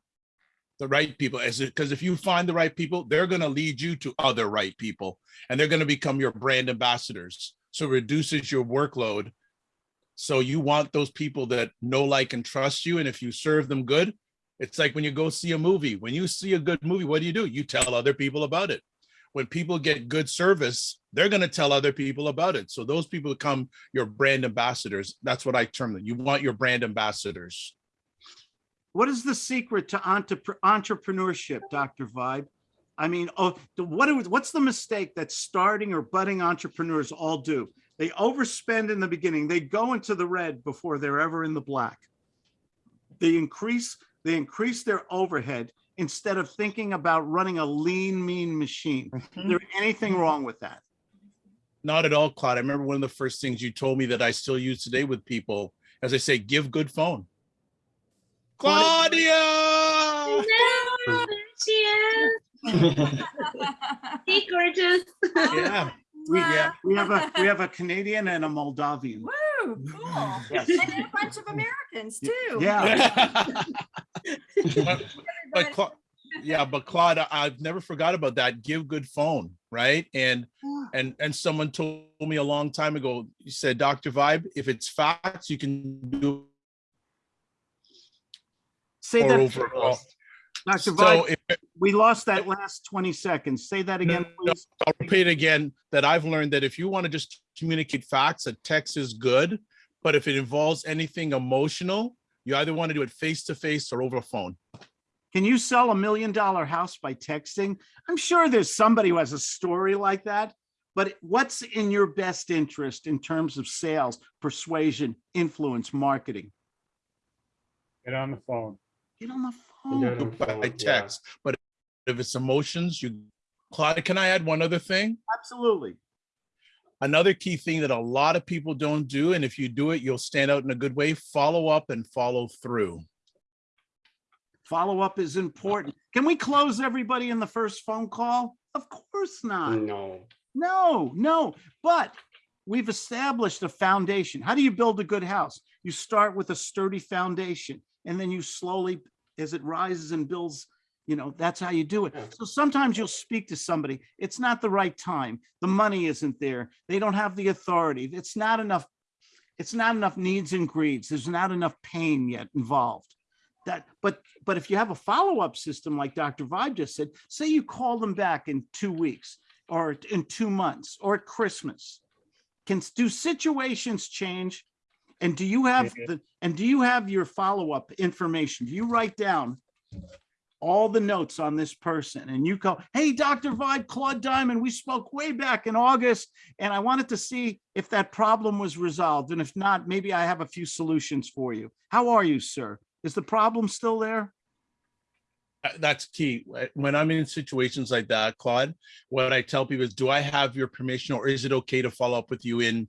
The right people, as because if you find the right people, they're going to lead you to other right people and they're going to become your brand ambassadors. So reduces your workload. So you want those people that know, like, and trust you. And if you serve them good, it's like when you go see a movie. When you see a good movie, what do you do? You tell other people about it. When people get good service, they're going to tell other people about it. So those people become your brand ambassadors. That's what I term them. You want your brand ambassadors. What is the secret to entrepreneurship, Dr. Vibe? I mean, oh, what, what's the mistake that starting or budding entrepreneurs all do? They overspend in the beginning. They go into the red before they're ever in the black. They increase, they increase their overhead instead of thinking about running a lean, mean machine. Is mm-hmm. there anything wrong with that? Not at all, Claude. I remember one of the first things you told me that I still use today with people, as I say, give good phone. Claudia! Hello, there she is. Hey, gorgeous. Yeah. We, yeah, we have a, we have a Canadian and a Moldavian. Woo, cool. Yes. And then a bunch of Americans too. Yeah. But- But Cla- yeah, but Claude, I- I've never forgot about that. Give good phone, right? And and and someone told me a long time ago. You said, Dr. Vibe, if it's facts, you can do Say or that, over. all- Dr. So Vibe, if, we lost that last 20 seconds. Say that again, please. I'll repeat again that I've learned that if you want to just communicate facts, a text is good. But if it involves anything emotional, you either want to do it face to face or over phone. Can you sell a million dollar house by texting? I'm sure there's somebody who has a story like that. But what's in your best interest in terms of sales, persuasion, influence, marketing? Get on the phone. Get on the Yeah, phone. no, by yeah. text. But if it's emotions, you, Claudia, can I add one other thing? Absolutely. Another key thing that a lot of people don't do, and if you do it, you'll stand out in a good way, follow up and follow through. Follow up is important. Can we close everybody in the first phone call? Of course not. No. No, no, but we've established a foundation. How do you build a good house? You start with a sturdy foundation and then you slowly, as it rises and builds, you know, that's how you do it. So sometimes you'll speak to somebody, it's not the right time. The money isn't there. They don't have the authority. It's not enough. It's not enough needs and greeds. There's not enough pain yet involved. That, but, but if you have a follow-up system like Dr. Vibe just said, say you call them back in two weeks or in two months or at Christmas. Can, do situations change? And do you have the, and do you have your follow-up information? Do you write down all the notes on this person and you go, hey, Dr. Vibe, Claude Diamond, we spoke way back in August and I wanted to see if that problem was resolved. And if not, maybe I have a few solutions for you. How are you, sir? Is the problem still there? That's key. When I'm in situations like that, Claude, what I tell people is, do I have your permission or is it okay to follow up with you in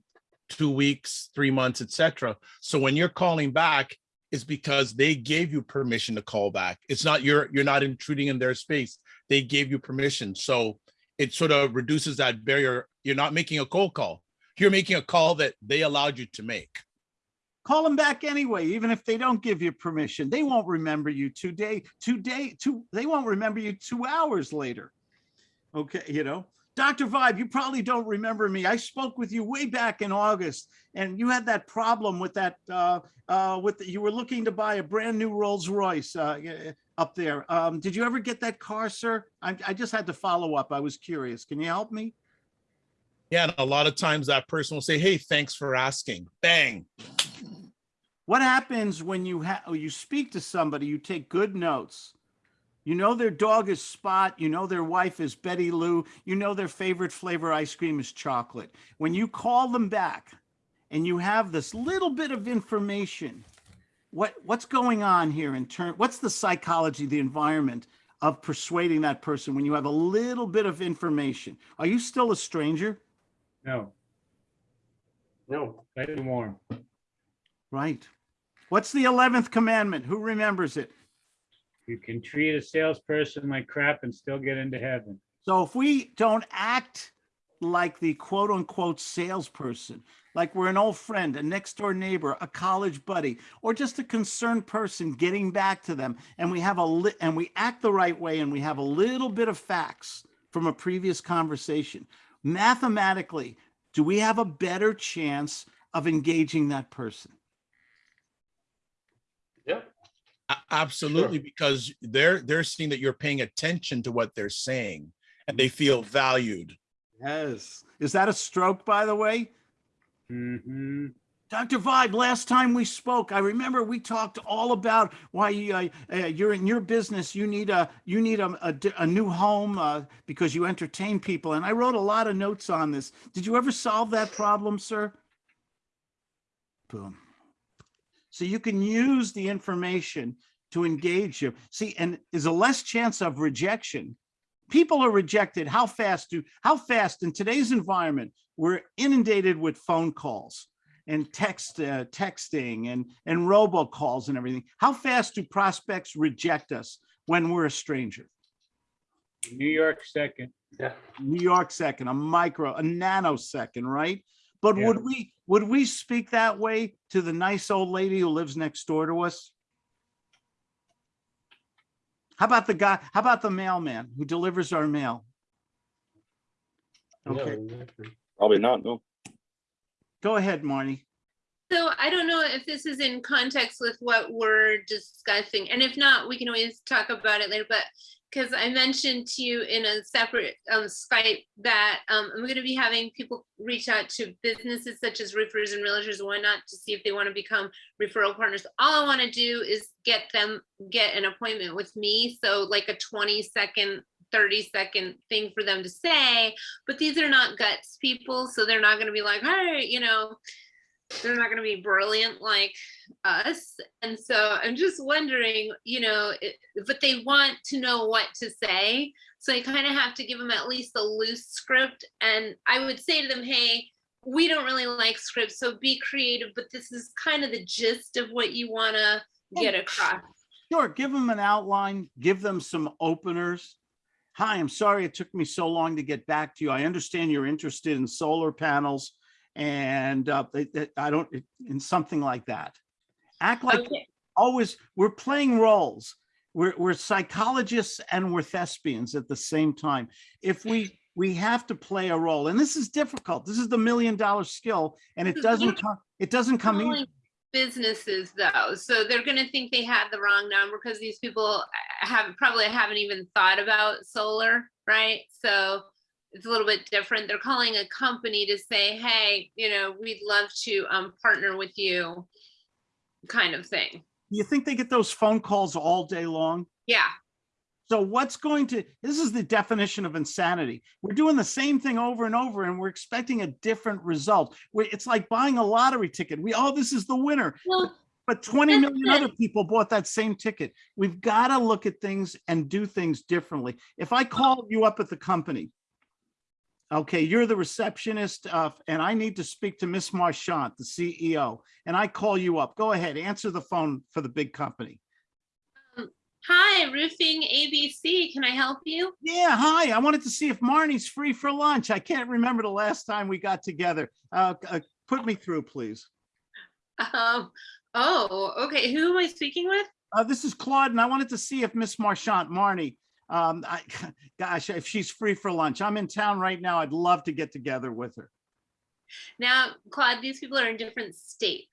two weeks, three months, etc.? So when you're calling back, it's because they gave you permission to call back. It's not you're you're not intruding in their space. They gave you permission. So it sort of reduces that barrier. You're not making a cold call. You're making a call that they allowed you to make. Call them back anyway, even if they don't give you permission. They won't remember you today, today, two, they won't remember you two hours later. Okay, you know, Dr. Vibe, you probably don't remember me. I spoke with you way back in August and you had that problem with that, uh, uh, with, the- you were looking to buy a brand new Rolls Royce, uh, up there. Um, did you ever get that car, sir? I, I just had to follow up. I was curious. Can you help me? Yeah, and a lot of times that person will say, "Hey, thanks for asking." Bang. What happens when you have, you speak to somebody, you take good notes. You know their dog is Spot, you know their wife is Betty Lou, you know their favorite flavor ice cream is chocolate. When you call them back and you have this little bit of information, what, what's going on here in turn, what's the psychology, the environment of persuading that person when you have a little bit of information? Are you still a stranger? No, No. and warm. Right. What's the 11th commandment? Who remembers it? You can treat a salesperson like crap and still get into heaven. So if we don't act like the quote unquote salesperson, like we're an old friend, a next door neighbor, a college buddy, or just a concerned person getting back to them, and we have a and we act the right way and we have a little bit of facts from a previous conversation, mathematically, do we have a better chance of engaging that person? Yeah. A- Absolutely, because they're they're seeing that you're paying attention to what they're saying and they feel valued. Yes. Is that a stroke, by the way? hmm Dr. Vibe, last time we spoke, I remember we talked all about why you, uh, uh, you're in your business. You need a you need a, a, a new home uh, because you entertain people, and I wrote a lot of notes on this. Did you ever solve that problem, sir? Boom. So you can use the information to engage you. See, and there's a less chance of rejection. People are rejected. How fast do how fast in today's environment? We're inundated with phone calls and text uh, texting and and robocalls and everything. How fast do prospects reject us when we're a stranger? New York second. Yeah. New York second, a micro, a nanosecond, right? But Yeah. would we, would we speak that way to the nice old lady who lives next door to us? How about the guy, how about the mailman who delivers our mail? Okay, Probably not, no. go ahead, Marnie. So I don't know if this is in context with what we're discussing, and if not, we can always talk about it later, but because I mentioned to you in a separate um, Skype that um, I'm gonna be having people reach out to businesses such as roofers and realtors and whatnot to see if they want to become referral partners. All I want to do is get them, get an appointment with me, so like a 20 second 30 second thing for them to say, but these are not guts people, so they're not gonna be like, hey, you know, they're not gonna be brilliant like us. And so I'm just wondering, you know, it- but they want to know what to say. So I kind of have to give them at least a loose script. And I would say to them, hey, we don't really like scripts, so be creative, but this is kind of the gist of what you wanna get across. Sure, give them an outline, give them some openers. Hi, I'm sorry it took me so long to get back to you. I understand you're interested in solar panels and uh, they- they- I don't, in something like that. Act like Okay. always, we're playing roles. We're, we're psychologists and we're thespians at the same time. If we, we have to play a role and this is difficult. This is the million dollar skill and it doesn't come, it doesn't come easy. Businesses though, so they're gonna think they had the wrong number because these people uh, have probably haven't even thought about solar, right? So it's a little bit different. They're calling a company to say, hey, you know, we'd love to um partner with you, kind of thing. You think they get those phone calls all day long? Yeah, So what's going to, this is the definition of insanity. We're doing the same thing over and over and we're expecting a different result. It's like buying a lottery ticket. We, oh, this is the winner. well, But 20 million other people bought that same ticket. We've got to look at things and do things differently. If I call you up at the company, okay, you're the receptionist uh, and I need to speak to Miss Marchant, the CEO, and I call you up. Go ahead, answer the phone for the big company. hi, roofing ABC, can I help you? Yeah, hi. I wanted to see if Marnie's free for lunch. I can't remember the last time we got together. Uh, uh, put me through, please. Um, oh, okay, who am I speaking with? Uh, this is Claude, and I wanted to see if Miss Marchant, Marnie, um, I, gosh, if she's free for lunch. I'm in town right now. I'd love to get together with her. Now, Claude, these people are in different states.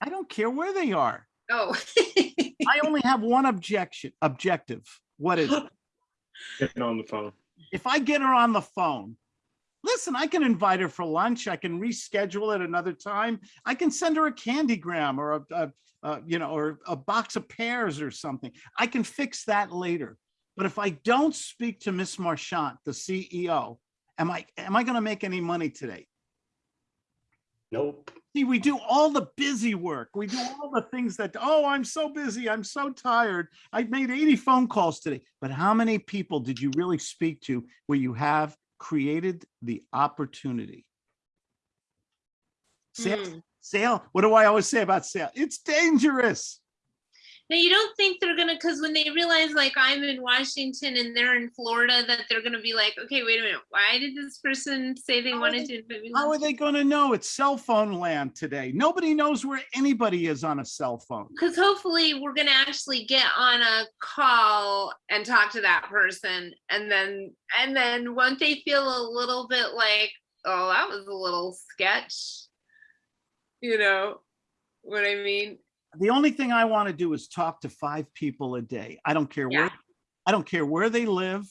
I don't care where they are. Oh. I only have one objection, objective. What is it? Getting on the phone. If I get her on the phone, listen, I can invite her for lunch. I can reschedule it another time. I can send her a candygram or a, a, a, you know, or a box of pears or something. I can fix that later. But if I don't speak to Miss Marchant, the CEO, am I, am I going to make any money today? Nope. See, we do all the busy work. We do all the things that, oh, I'm so busy. I'm so tired. I made 80 phone calls today. But how many people did you really speak to where you have created the opportunity? Sale, Hmm. sale. What do I always say about sale? It's dangerous. Now you don't think they're gonna, because when they realize like I'm in Washington and they're in Florida, that they're gonna be like, okay, wait a minute, why did this person say they wanted to? invite me to How are they going to know? It's cell phone land today. Nobody knows where anybody is on a cell phone. Because hopefully we're gonna actually get on a call and talk to that person, and then and then won't they feel a little bit like, oh, that was a little sketch, you know what I mean? The only thing I want to do is talk to five people a day. I don't care where, I don't care where they live.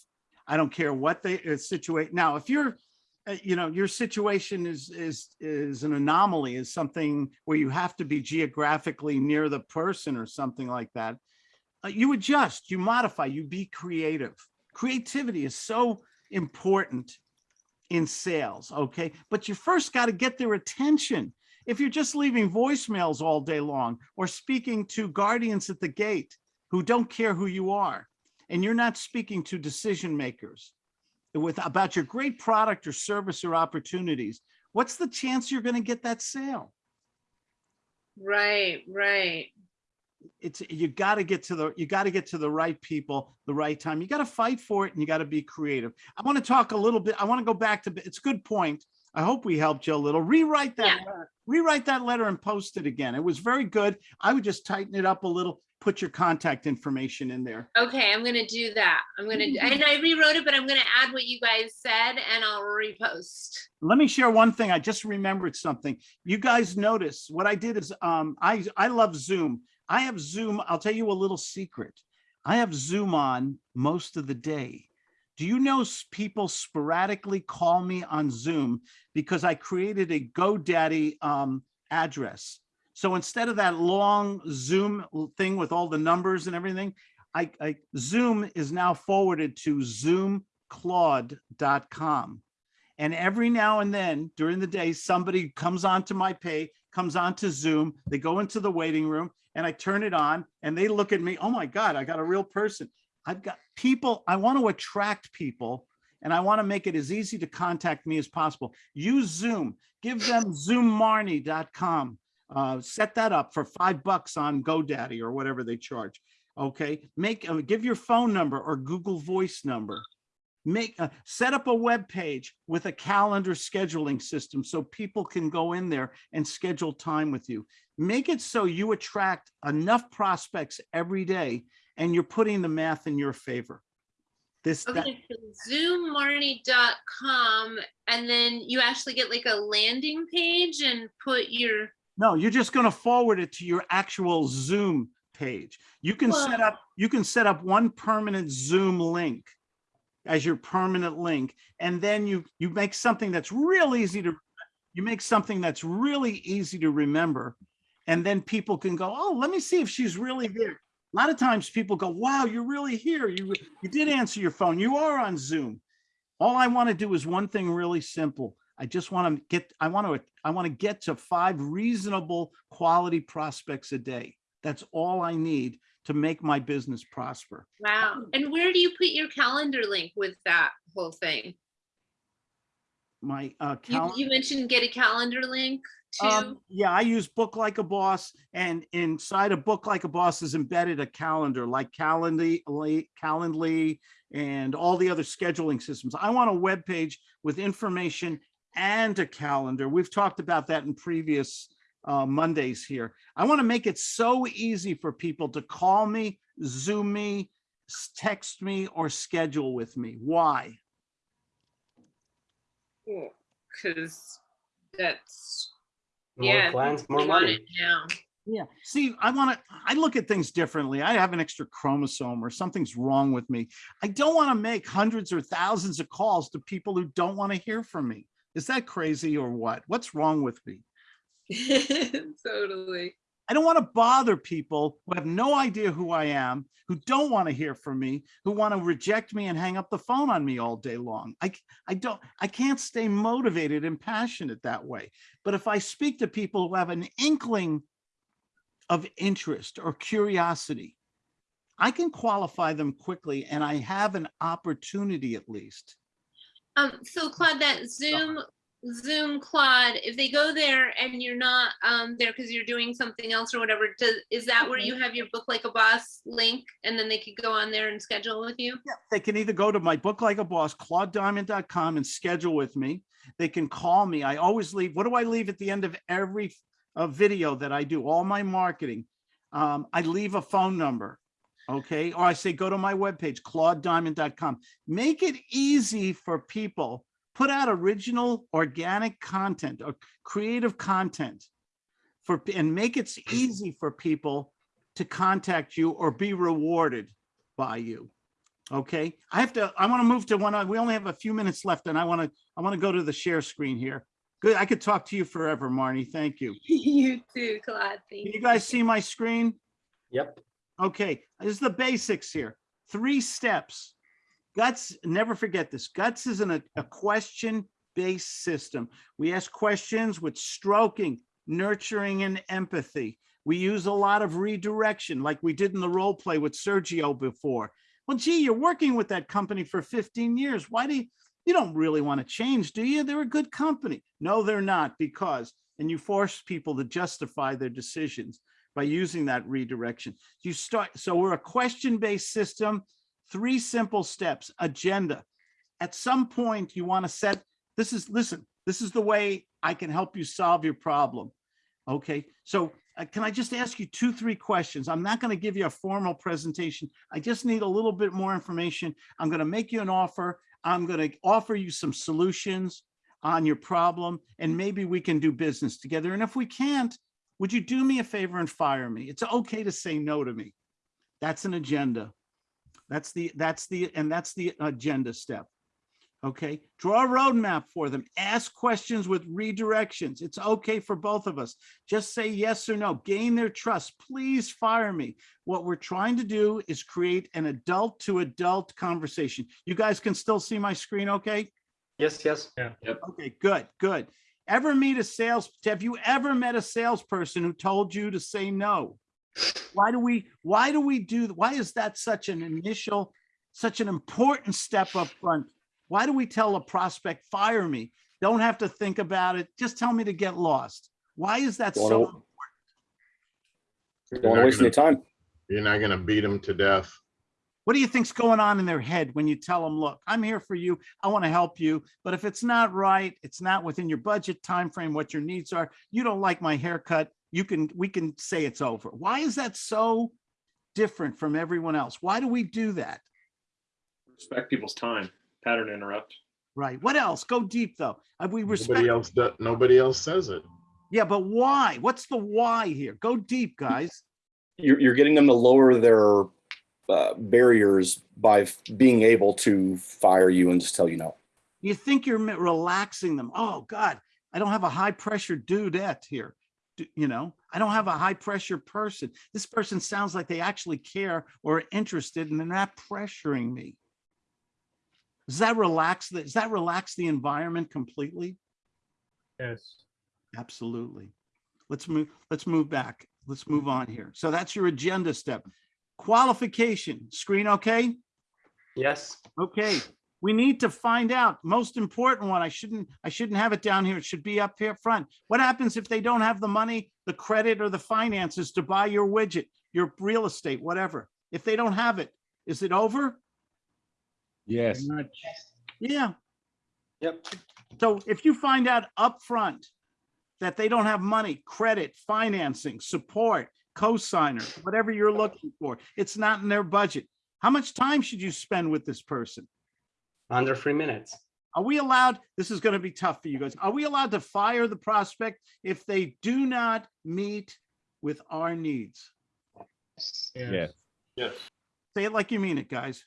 I don't care what they uh, situate. Now, if you're, uh, you know, your situation is, is, is an anomaly, is something where you have to be geographically near the person or something like that. uh, You adjust, you modify, you be creative. Creativity is so important in sales, okay? But you first got to get their attention. If you're just leaving voicemails all day long or speaking to guardians at the gate who don't care who you are, and you're not speaking to decision makers with about your great product or service or opportunities, what's the chance you're going to get that sale? Right, right. It's you got to get to the you got to get to the right people, the right time. You got to fight for it and you got to be creative. I want to talk a little bit. I want to go back to it's a good point I hope we helped you a little. Rewrite that, letter- rewrite that letter and post it again. It was very good. I would just tighten it up a little, put your contact information in there. Okay, I'm gonna do that. I'm gonna, and I rewrote it, but I'm gonna add what you guys said and I'll repost. Let me share one thing. I just remembered something. You guys notice what I did is, um, I, I love Zoom. I have Zoom. I'll tell you a little secret. I have Zoom on most of the day. Do you know people sporadically call me on Zoom because I created a GoDaddy um, address? So instead of that long Zoom thing with all the numbers and everything, I, I Zoom is now forwarded to zoomclaude.com. And every now and then during the day, somebody comes onto my pay, comes onto Zoom, they go into the waiting room and I turn it on and they look at me, oh my God, I got a real person. I've got people, I want to attract people and I want to make it as easy to contact me as possible. Use Zoom, give them zoommarnie.com. Uh, set that up for five bucks on GoDaddy or whatever they charge. Okay, make, uh, give your phone number or Google Voice number make uh, set up a web page with a calendar scheduling system so people can go in there and schedule time with you make it so you attract enough prospects every day and you're putting the math in your favor. This Okay, so zoommarnie.com and then you actually get like a landing page and put your, no you're just going to forward it to your actual zoom page. You can set up you can set up one permanent zoom link as your permanent link and then you you make something that's real easy to you make something that's really easy to remember and then people can go oh let me see if she's really there a lot of times people go wow you're really here. You you did answer your phone. You are on zoom. All i want to do is one thing really simple. I just want to get i want to i want to get to five reasonable quality prospects a day. That's all i need to make my business prosper. Wow. And where do you put your calendar link with that whole thing? my uh You, calendar you mentioned get a calendar link Um, yeah, I use Book Like a Boss and inside of Book Like a Boss is embedded a calendar like Calendly, Calendly and all the other scheduling systems. I want a web page with information and a calendar. We've talked about that in previous uh, Mondays here. I want to make it so easy for people to call me, Zoom me, text me, or schedule with me. Why? Cause that's, More yeah. clients, more money. Yeah. Yeah, see, I want to, I look at things differently. I have an extra chromosome or something's wrong with me. I don't want to make hundreds or thousands of calls to people who don't want to hear from me. Is that crazy or what? What's wrong with me? Totally. I don't want to bother people who have no idea who I am, who don't want to hear from me, who want to reject me and hang up the phone on me all day long. I, I don't, I can't stay motivated and passionate that way. But if I speak to people who have an inkling of interest or curiosity, I can qualify them quickly and I have an opportunity at least. Um, so Claude, that Zoom, Zoom Claude, if they go there and you're not um there because you're doing something else or whatever, does, is that where you have your book like a boss link? And then they could go on there and schedule with you? They can either go to my book like a boss, claudediamond.com and schedule with me. They can call me. I always leave, what do I leave at the end of every uh, video that I do? All my marketing. Um, I leave a phone number. Okay. Or I say, go to my webpage, claudediamond.com. Make it easy for people. Put out original organic content or creative content for, and make it easy for people to contact you or be rewarded by you. Okay, I have to, I want to move to one, we only have a few minutes left and I want to, I want to go to the share screen here. Good, I could talk to you forever, Marnie. Thank you. You too, Claude. Thank Can you guys see my screen? Yep. Okay, this is the basics here. Three steps. Guts, never forget this. Guts is an, a question-based system. We ask questions with stroking, nurturing, and empathy. We use a lot of redirection, like we did in the role play with Sergio before. Well, gee, you're working with that company for 15 years. Why do you, you don't really want to change, do you? They're a good company. No, they're not because, and you force people to justify their decisions by using that redirection. You start, so we're a question-based system, three simple steps, agenda. At some point, you want to set, this is, listen, This is the way I can help you solve your problem. Okay, so uh, can I just ask you two, three questions? I'm not going to give you a formal presentation. I just need a little bit more information. I'm going to make you an offer. I'm going to offer you some solutions on your problem and maybe we can do business together. And if we can't, would you do me a favor and fire me? It's okay to say no to me. That's an agenda. That's the, that's the, and that's the agenda step. Okay, draw a roadmap for them. Ask questions with redirections. It's okay for both of us. Just say yes or no. Gain their trust. Please fire me. What we're trying to do is create an adult to adult conversation. You guys can still see my screen, okay? Yes, yes. Yeah. Yep. Okay, good, good. Ever meet a sales, have you ever met a salesperson who told you to say no? Why do we, why do we do, why is that such an initial, such an important step up front? Why do we tell a prospect, fire me? Don't have to think about it. Just tell me to get lost. Why is that Don't so? know. Don't want to waste any time. You're not gonna beat them to death. What do you think's going on in their head when you tell them, look, I'm here for you. I want to help you. But if it's not right, it's not within your budget time frame, what your needs are, you don't like my haircut, you can, we can say it's over. Why is that so different from everyone else? Why do we do that? Respect people's time, pattern interrupt. Right. What else? Go deep though. Uh, We respect, Nobody else, does- nobody else says it. yeah, but why? What's the why here? Go deep, guys. You're, you're getting them to lower their uh, barriers by being able to fire you and just tell you no. You think you're relaxing them. Oh God, I don't have a high pressure dudette here. D- You know, I don't have a high pressure person. This person sounds like they actually care or are interested and they're not pressuring me. Does that relax, the- does that relax the environment completely? Yes. Absolutely. Let's move, let's move back. Let's move on here. So that's your agenda step. Qualification, screen okay? Yes. Okay, we need to find out, most important one, I shouldn't, I shouldn't have it down here, it should be up here front. What happens if they don't have the money, the credit or the finances to buy your widget, your real estate, whatever? If they don't have it, is it over? Yes. Yeah. Yep. So if you find out upfront that they don't have money, credit, financing, support, co-signer, whatever you're looking for, it's not in their budget. How much time should you spend with this person? Under three minutes. Are we allowed, this is going to be tough for you guys. Are we allowed to fire the prospect if they do not meet with our needs? Yes. Yes. Say it like you mean it, guys.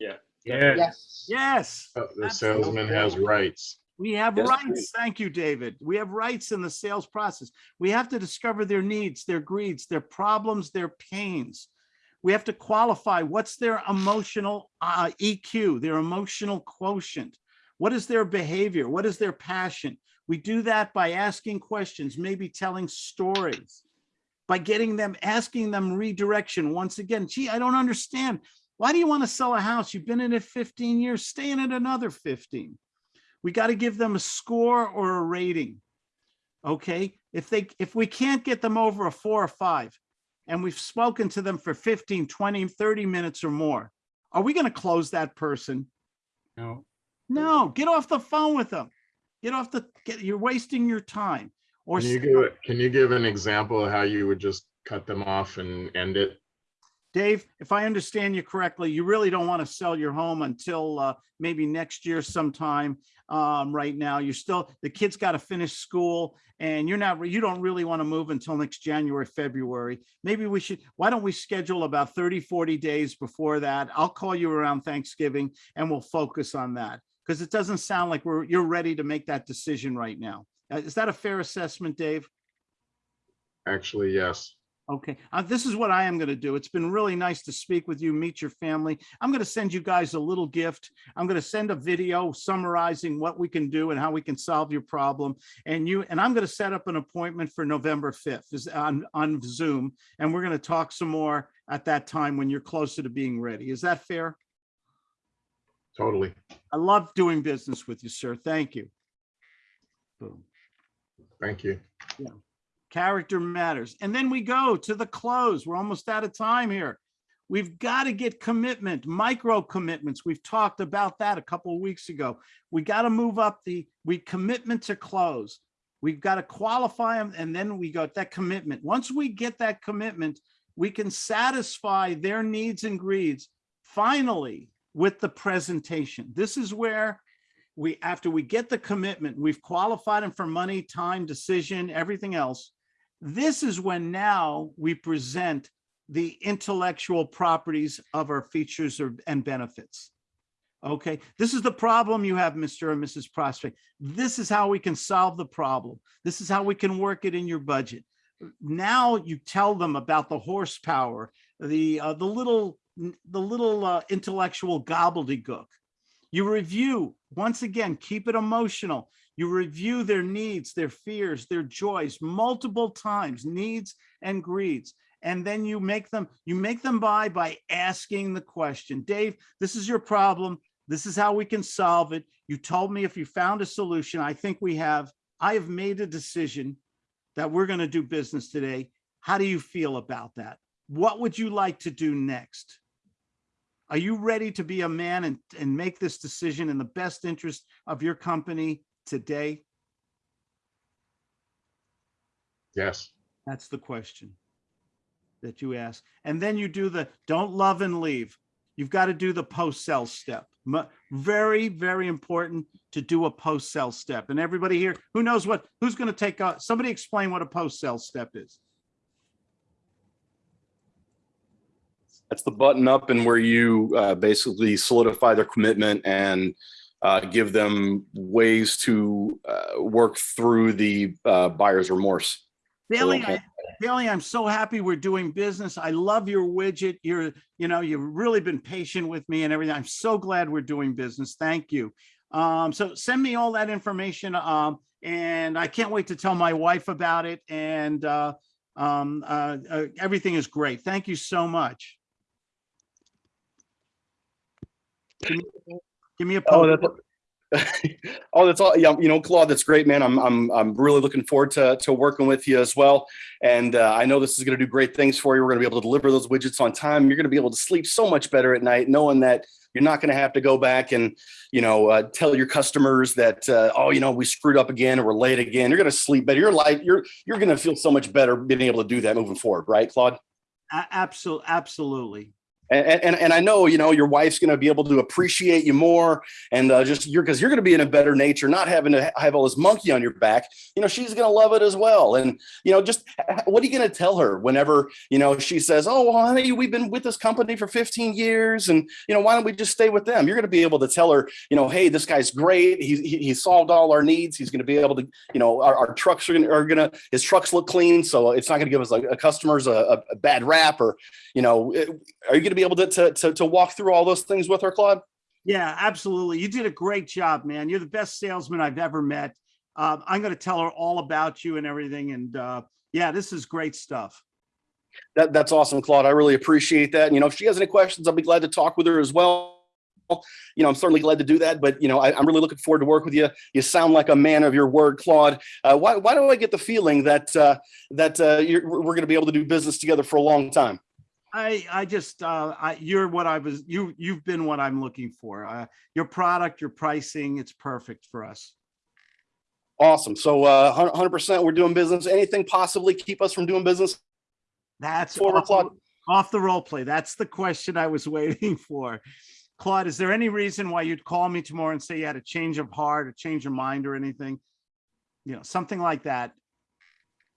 Yeah. Yeah. Yes. Yes. Uh, The salesman has rights. We have Yes, rights. Thank you, David. We have rights in the sales process. We have to discover their needs, their greeds, their problems, their pains. We have to qualify what's their emotional uh, EQ, their emotional quotient. What is their behavior? What is their passion? We do that by asking questions, maybe telling stories, by getting them, asking them redirection. Once again, gee, I don't understand. Why do you want to sell a house? You've been in it 15 years, stay in it another 15 we got to give them a score or a rating. Okay, if they, if we can't get them over a four or five, and we've spoken to them for 15, 20, 30 minutes or more, are we going to close that person? No. No, get off the phone with them. Get off the, get, you're wasting your time. Or Can you give, can you give an example of how you would just cut them off and end it? Dave, if I understand you correctly, you really don't want to sell your home until uh, maybe next year sometime. Um, right now, you're still, the kid's got to finish school and you're not, you don't really want to move until next January, February. Maybe we should, why don't we schedule about 30, 40 days before that? I'll call you around Thanksgiving and we'll focus on that. Because it doesn't sound like we're, you're ready to make that decision right now. Uh, Is that a fair assessment, Dave? Actually, yes. Okay, uh, this is what I am going to do. It's been really nice to speak with you, meet your family. I'm going to send you guys a little gift. I'm going to send a video summarizing what we can do and how we can solve your problem. And you, and I'm going to set up an appointment for November 5th is on, on Zoom. And we're going to talk some more at that time when you're closer to being ready. Is that fair? Totally. I love doing business with you, sir. Thank you. Boom. Thank you. Character matters. And then we go to the close. We're almost out of time here. We've got to get commitment, micro commitments. We've talked about that a couple of weeks ago. We got to move up the, we commitment to close. We've got to qualify them and then we got that commitment. Once we get that commitment, we can satisfy their needs and greeds finally with the presentation. This is where we, after we get the commitment, we've qualified them for money, time, decision, everything else. This is when now we present the intellectual properties of our features or- and benefits. Okay, this is the problem you have, Mr. and Mrs. Prospect. This is how we can solve the problem. This is how we can work it in your budget. Now you tell them about the horsepower, the, uh, the little, the little uh, intellectual gobbledygook. You review, once again, keep it emotional. You review their needs, their fears, their joys multiple times, needs and greeds. And then you make them, you make them buy by asking the question, Dave, this is your problem. This is how we can solve it. You told me if you found a solution, I think we have, I have made a decision that we're going to do business today. How do you feel about that? What would you like to do next? Are you ready to be a man and, and make this decision in the best interest of your company today? Yes. That's the question that you ask. And then you do the don't love and leave. You've got to do the post-sell step. Very, very important to do a post-sell step. And everybody here, who knows what, who's going to take, a- somebody explain what a post-sell step is. That's the button up and where you uh, basically solidify their commitment and uh, give them ways to uh, work through the uh, buyer's remorse. Bailey, okay. I- Bailey, I'm so happy we're doing business. I love your widget. You're, you know, you've really been patient with me and everything. I'm so glad we're doing business. Thank you. Um, so send me all that information. Um, and I can't wait to tell my wife about it. And uh, um, uh, uh, everything is great. Thank you so much. Give me, a Oh, poke. that's, oh, that's all. Yeah, you know, Claude, that's great, man. I'm I'm I'm really looking forward to to working with you as well. And uh, I know this is going to do great things for you. We're going to be able to deliver those widgets on time. You're going to be able to sleep so much better at night, knowing that you're not going to have to go back and you know uh, tell your customers that uh, oh, you know, we screwed up again or we're late again. You're going to sleep better. Your life, you're you're going to feel so much better being able to do that moving forward, right, Claude? Absolutely, absolutely. And, and, and I know, you know, your wife's going to be able to appreciate you more and uh, just you're because you're going to be in a better nature, not having to have all this monkey on your back. You know, she's going to love it as well. And, you know, just what are you going to tell her whenever, you know, she says, oh, well, honey, we've been with this company for 15 years and, you know, why don't we just stay with them? You're going to be able to tell her, you know, hey, this guy's great. He's, he, he solved all our needs. He's going to be able to, you know, our, our trucks are going to, his trucks look clean. So it's not going to give us a, a customers a, a, bad rap or, you know, it- are you going to be able to, to, to, to walk through all those things with her, Claude? Yeah, absolutely. You did a great job, man. You're the best salesman I've ever met. Uh, I'm going to tell her all about you and everything. And uh, yeah, this is great stuff. That, that's awesome, Claude. I really appreciate that. And, you know, if she has any questions, I'll be glad to talk with her as well. You know, I'm certainly glad to do that, but you know, I, I'm really looking forward to work with you. You sound like a man of your word, Claude. Uh, why, why do I get the feeling that uh, that uh, you're, we're going to be able to do business together for a long time? I, I just, uh, I, you're what I was, you, you've been what I'm looking for. Uh, your product, your pricing, it's perfect for us. Awesome. So, uh, 100%, we're doing business. Anything possibly keep us from doing business? That's Forward, off, off the role play. That's the question I was waiting for. Claude, is there any reason why you'd call me tomorrow and say you had a change of heart, a change of mind or anything? You know, something like that.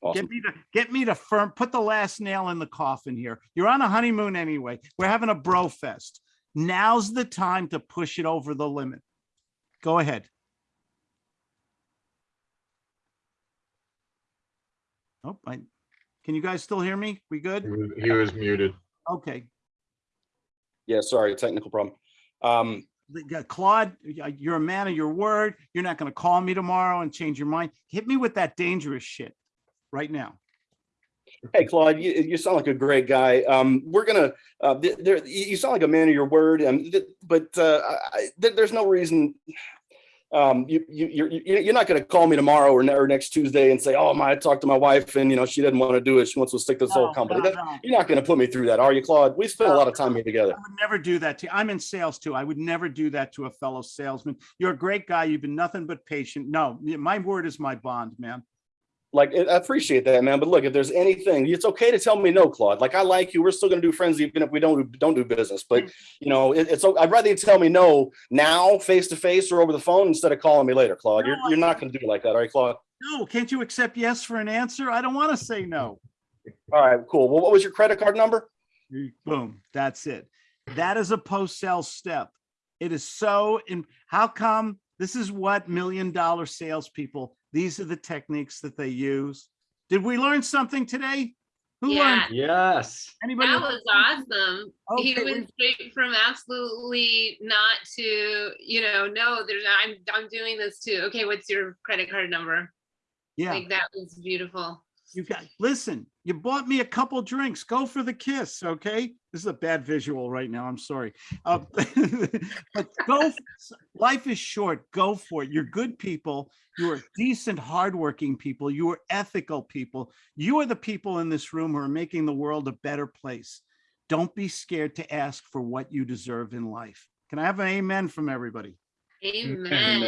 Awesome. Get me to get me to firm, put the last nail in the coffin here. You're on a honeymoon anyway. We're having a bro fest. Now's the time to push it over the limit. Go ahead. Oh, I, can you guys still hear me? We He good? was- He was muted. Okay. Yeah, sorry, technical problem. Um, uh, Claude, you're a man of your word. You're not going to call me tomorrow and change your mind. Hit me with that dangerous shit right now. Hey, Claude, you, you sound like a great guy. Um, we're gonna, uh, there, you sound like a man of your word, and th- but uh, I, there's no reason. um, you, you, you're, you're not going to call me tomorrow or, or next Tuesday and say, oh, my, I talked to my wife and, you know, she didn't want to do it. She wants to stick to this No, whole company. no, no. You're not going to put me through that, are you, Claude? We spent a lot of time here together. I would never do that to you. I'm in sales too. I would never do that to a fellow salesman. You're a great guy. You've been nothing but patient. No, my word is my bond, man. Like, I appreciate that, man. But look, if there's anything, it's okay to tell me no, Claude. Like, I like you. We're still going to do friends even if we don't don't do business. But mm. you know, it, it's I'd rather you tell me no now, face to face, or over the phone instead of calling me later, Claude. You're you're not going to do it like that, are you, Claude? No, can't you accept yes for an answer? I don't want to say no. All right, cool. Well, what was your credit card number? Boom, that's it. That is a post-sale step. It is so, in how come, this is what million dollar salespeople, these are the techniques that they use. Did we learn something today? Who Yeah. learned? Yes. Anybody? That was awesome. He went straight from absolutely not to, you know, no, there's, I'm, I'm doing this too. Okay, what's your credit card number? Yeah. Like that was beautiful. You got, listen, you bought me a couple drinks. Go for the kiss, okay? This is a bad visual right now. I'm sorry. Uh, But go, life is short. Go for it. You're good people. You are decent, hardworking people. You are ethical people. You are the people in this room who are making the world a better place. Don't be scared to ask for what you deserve in life. Can I have an amen from everybody? Amen.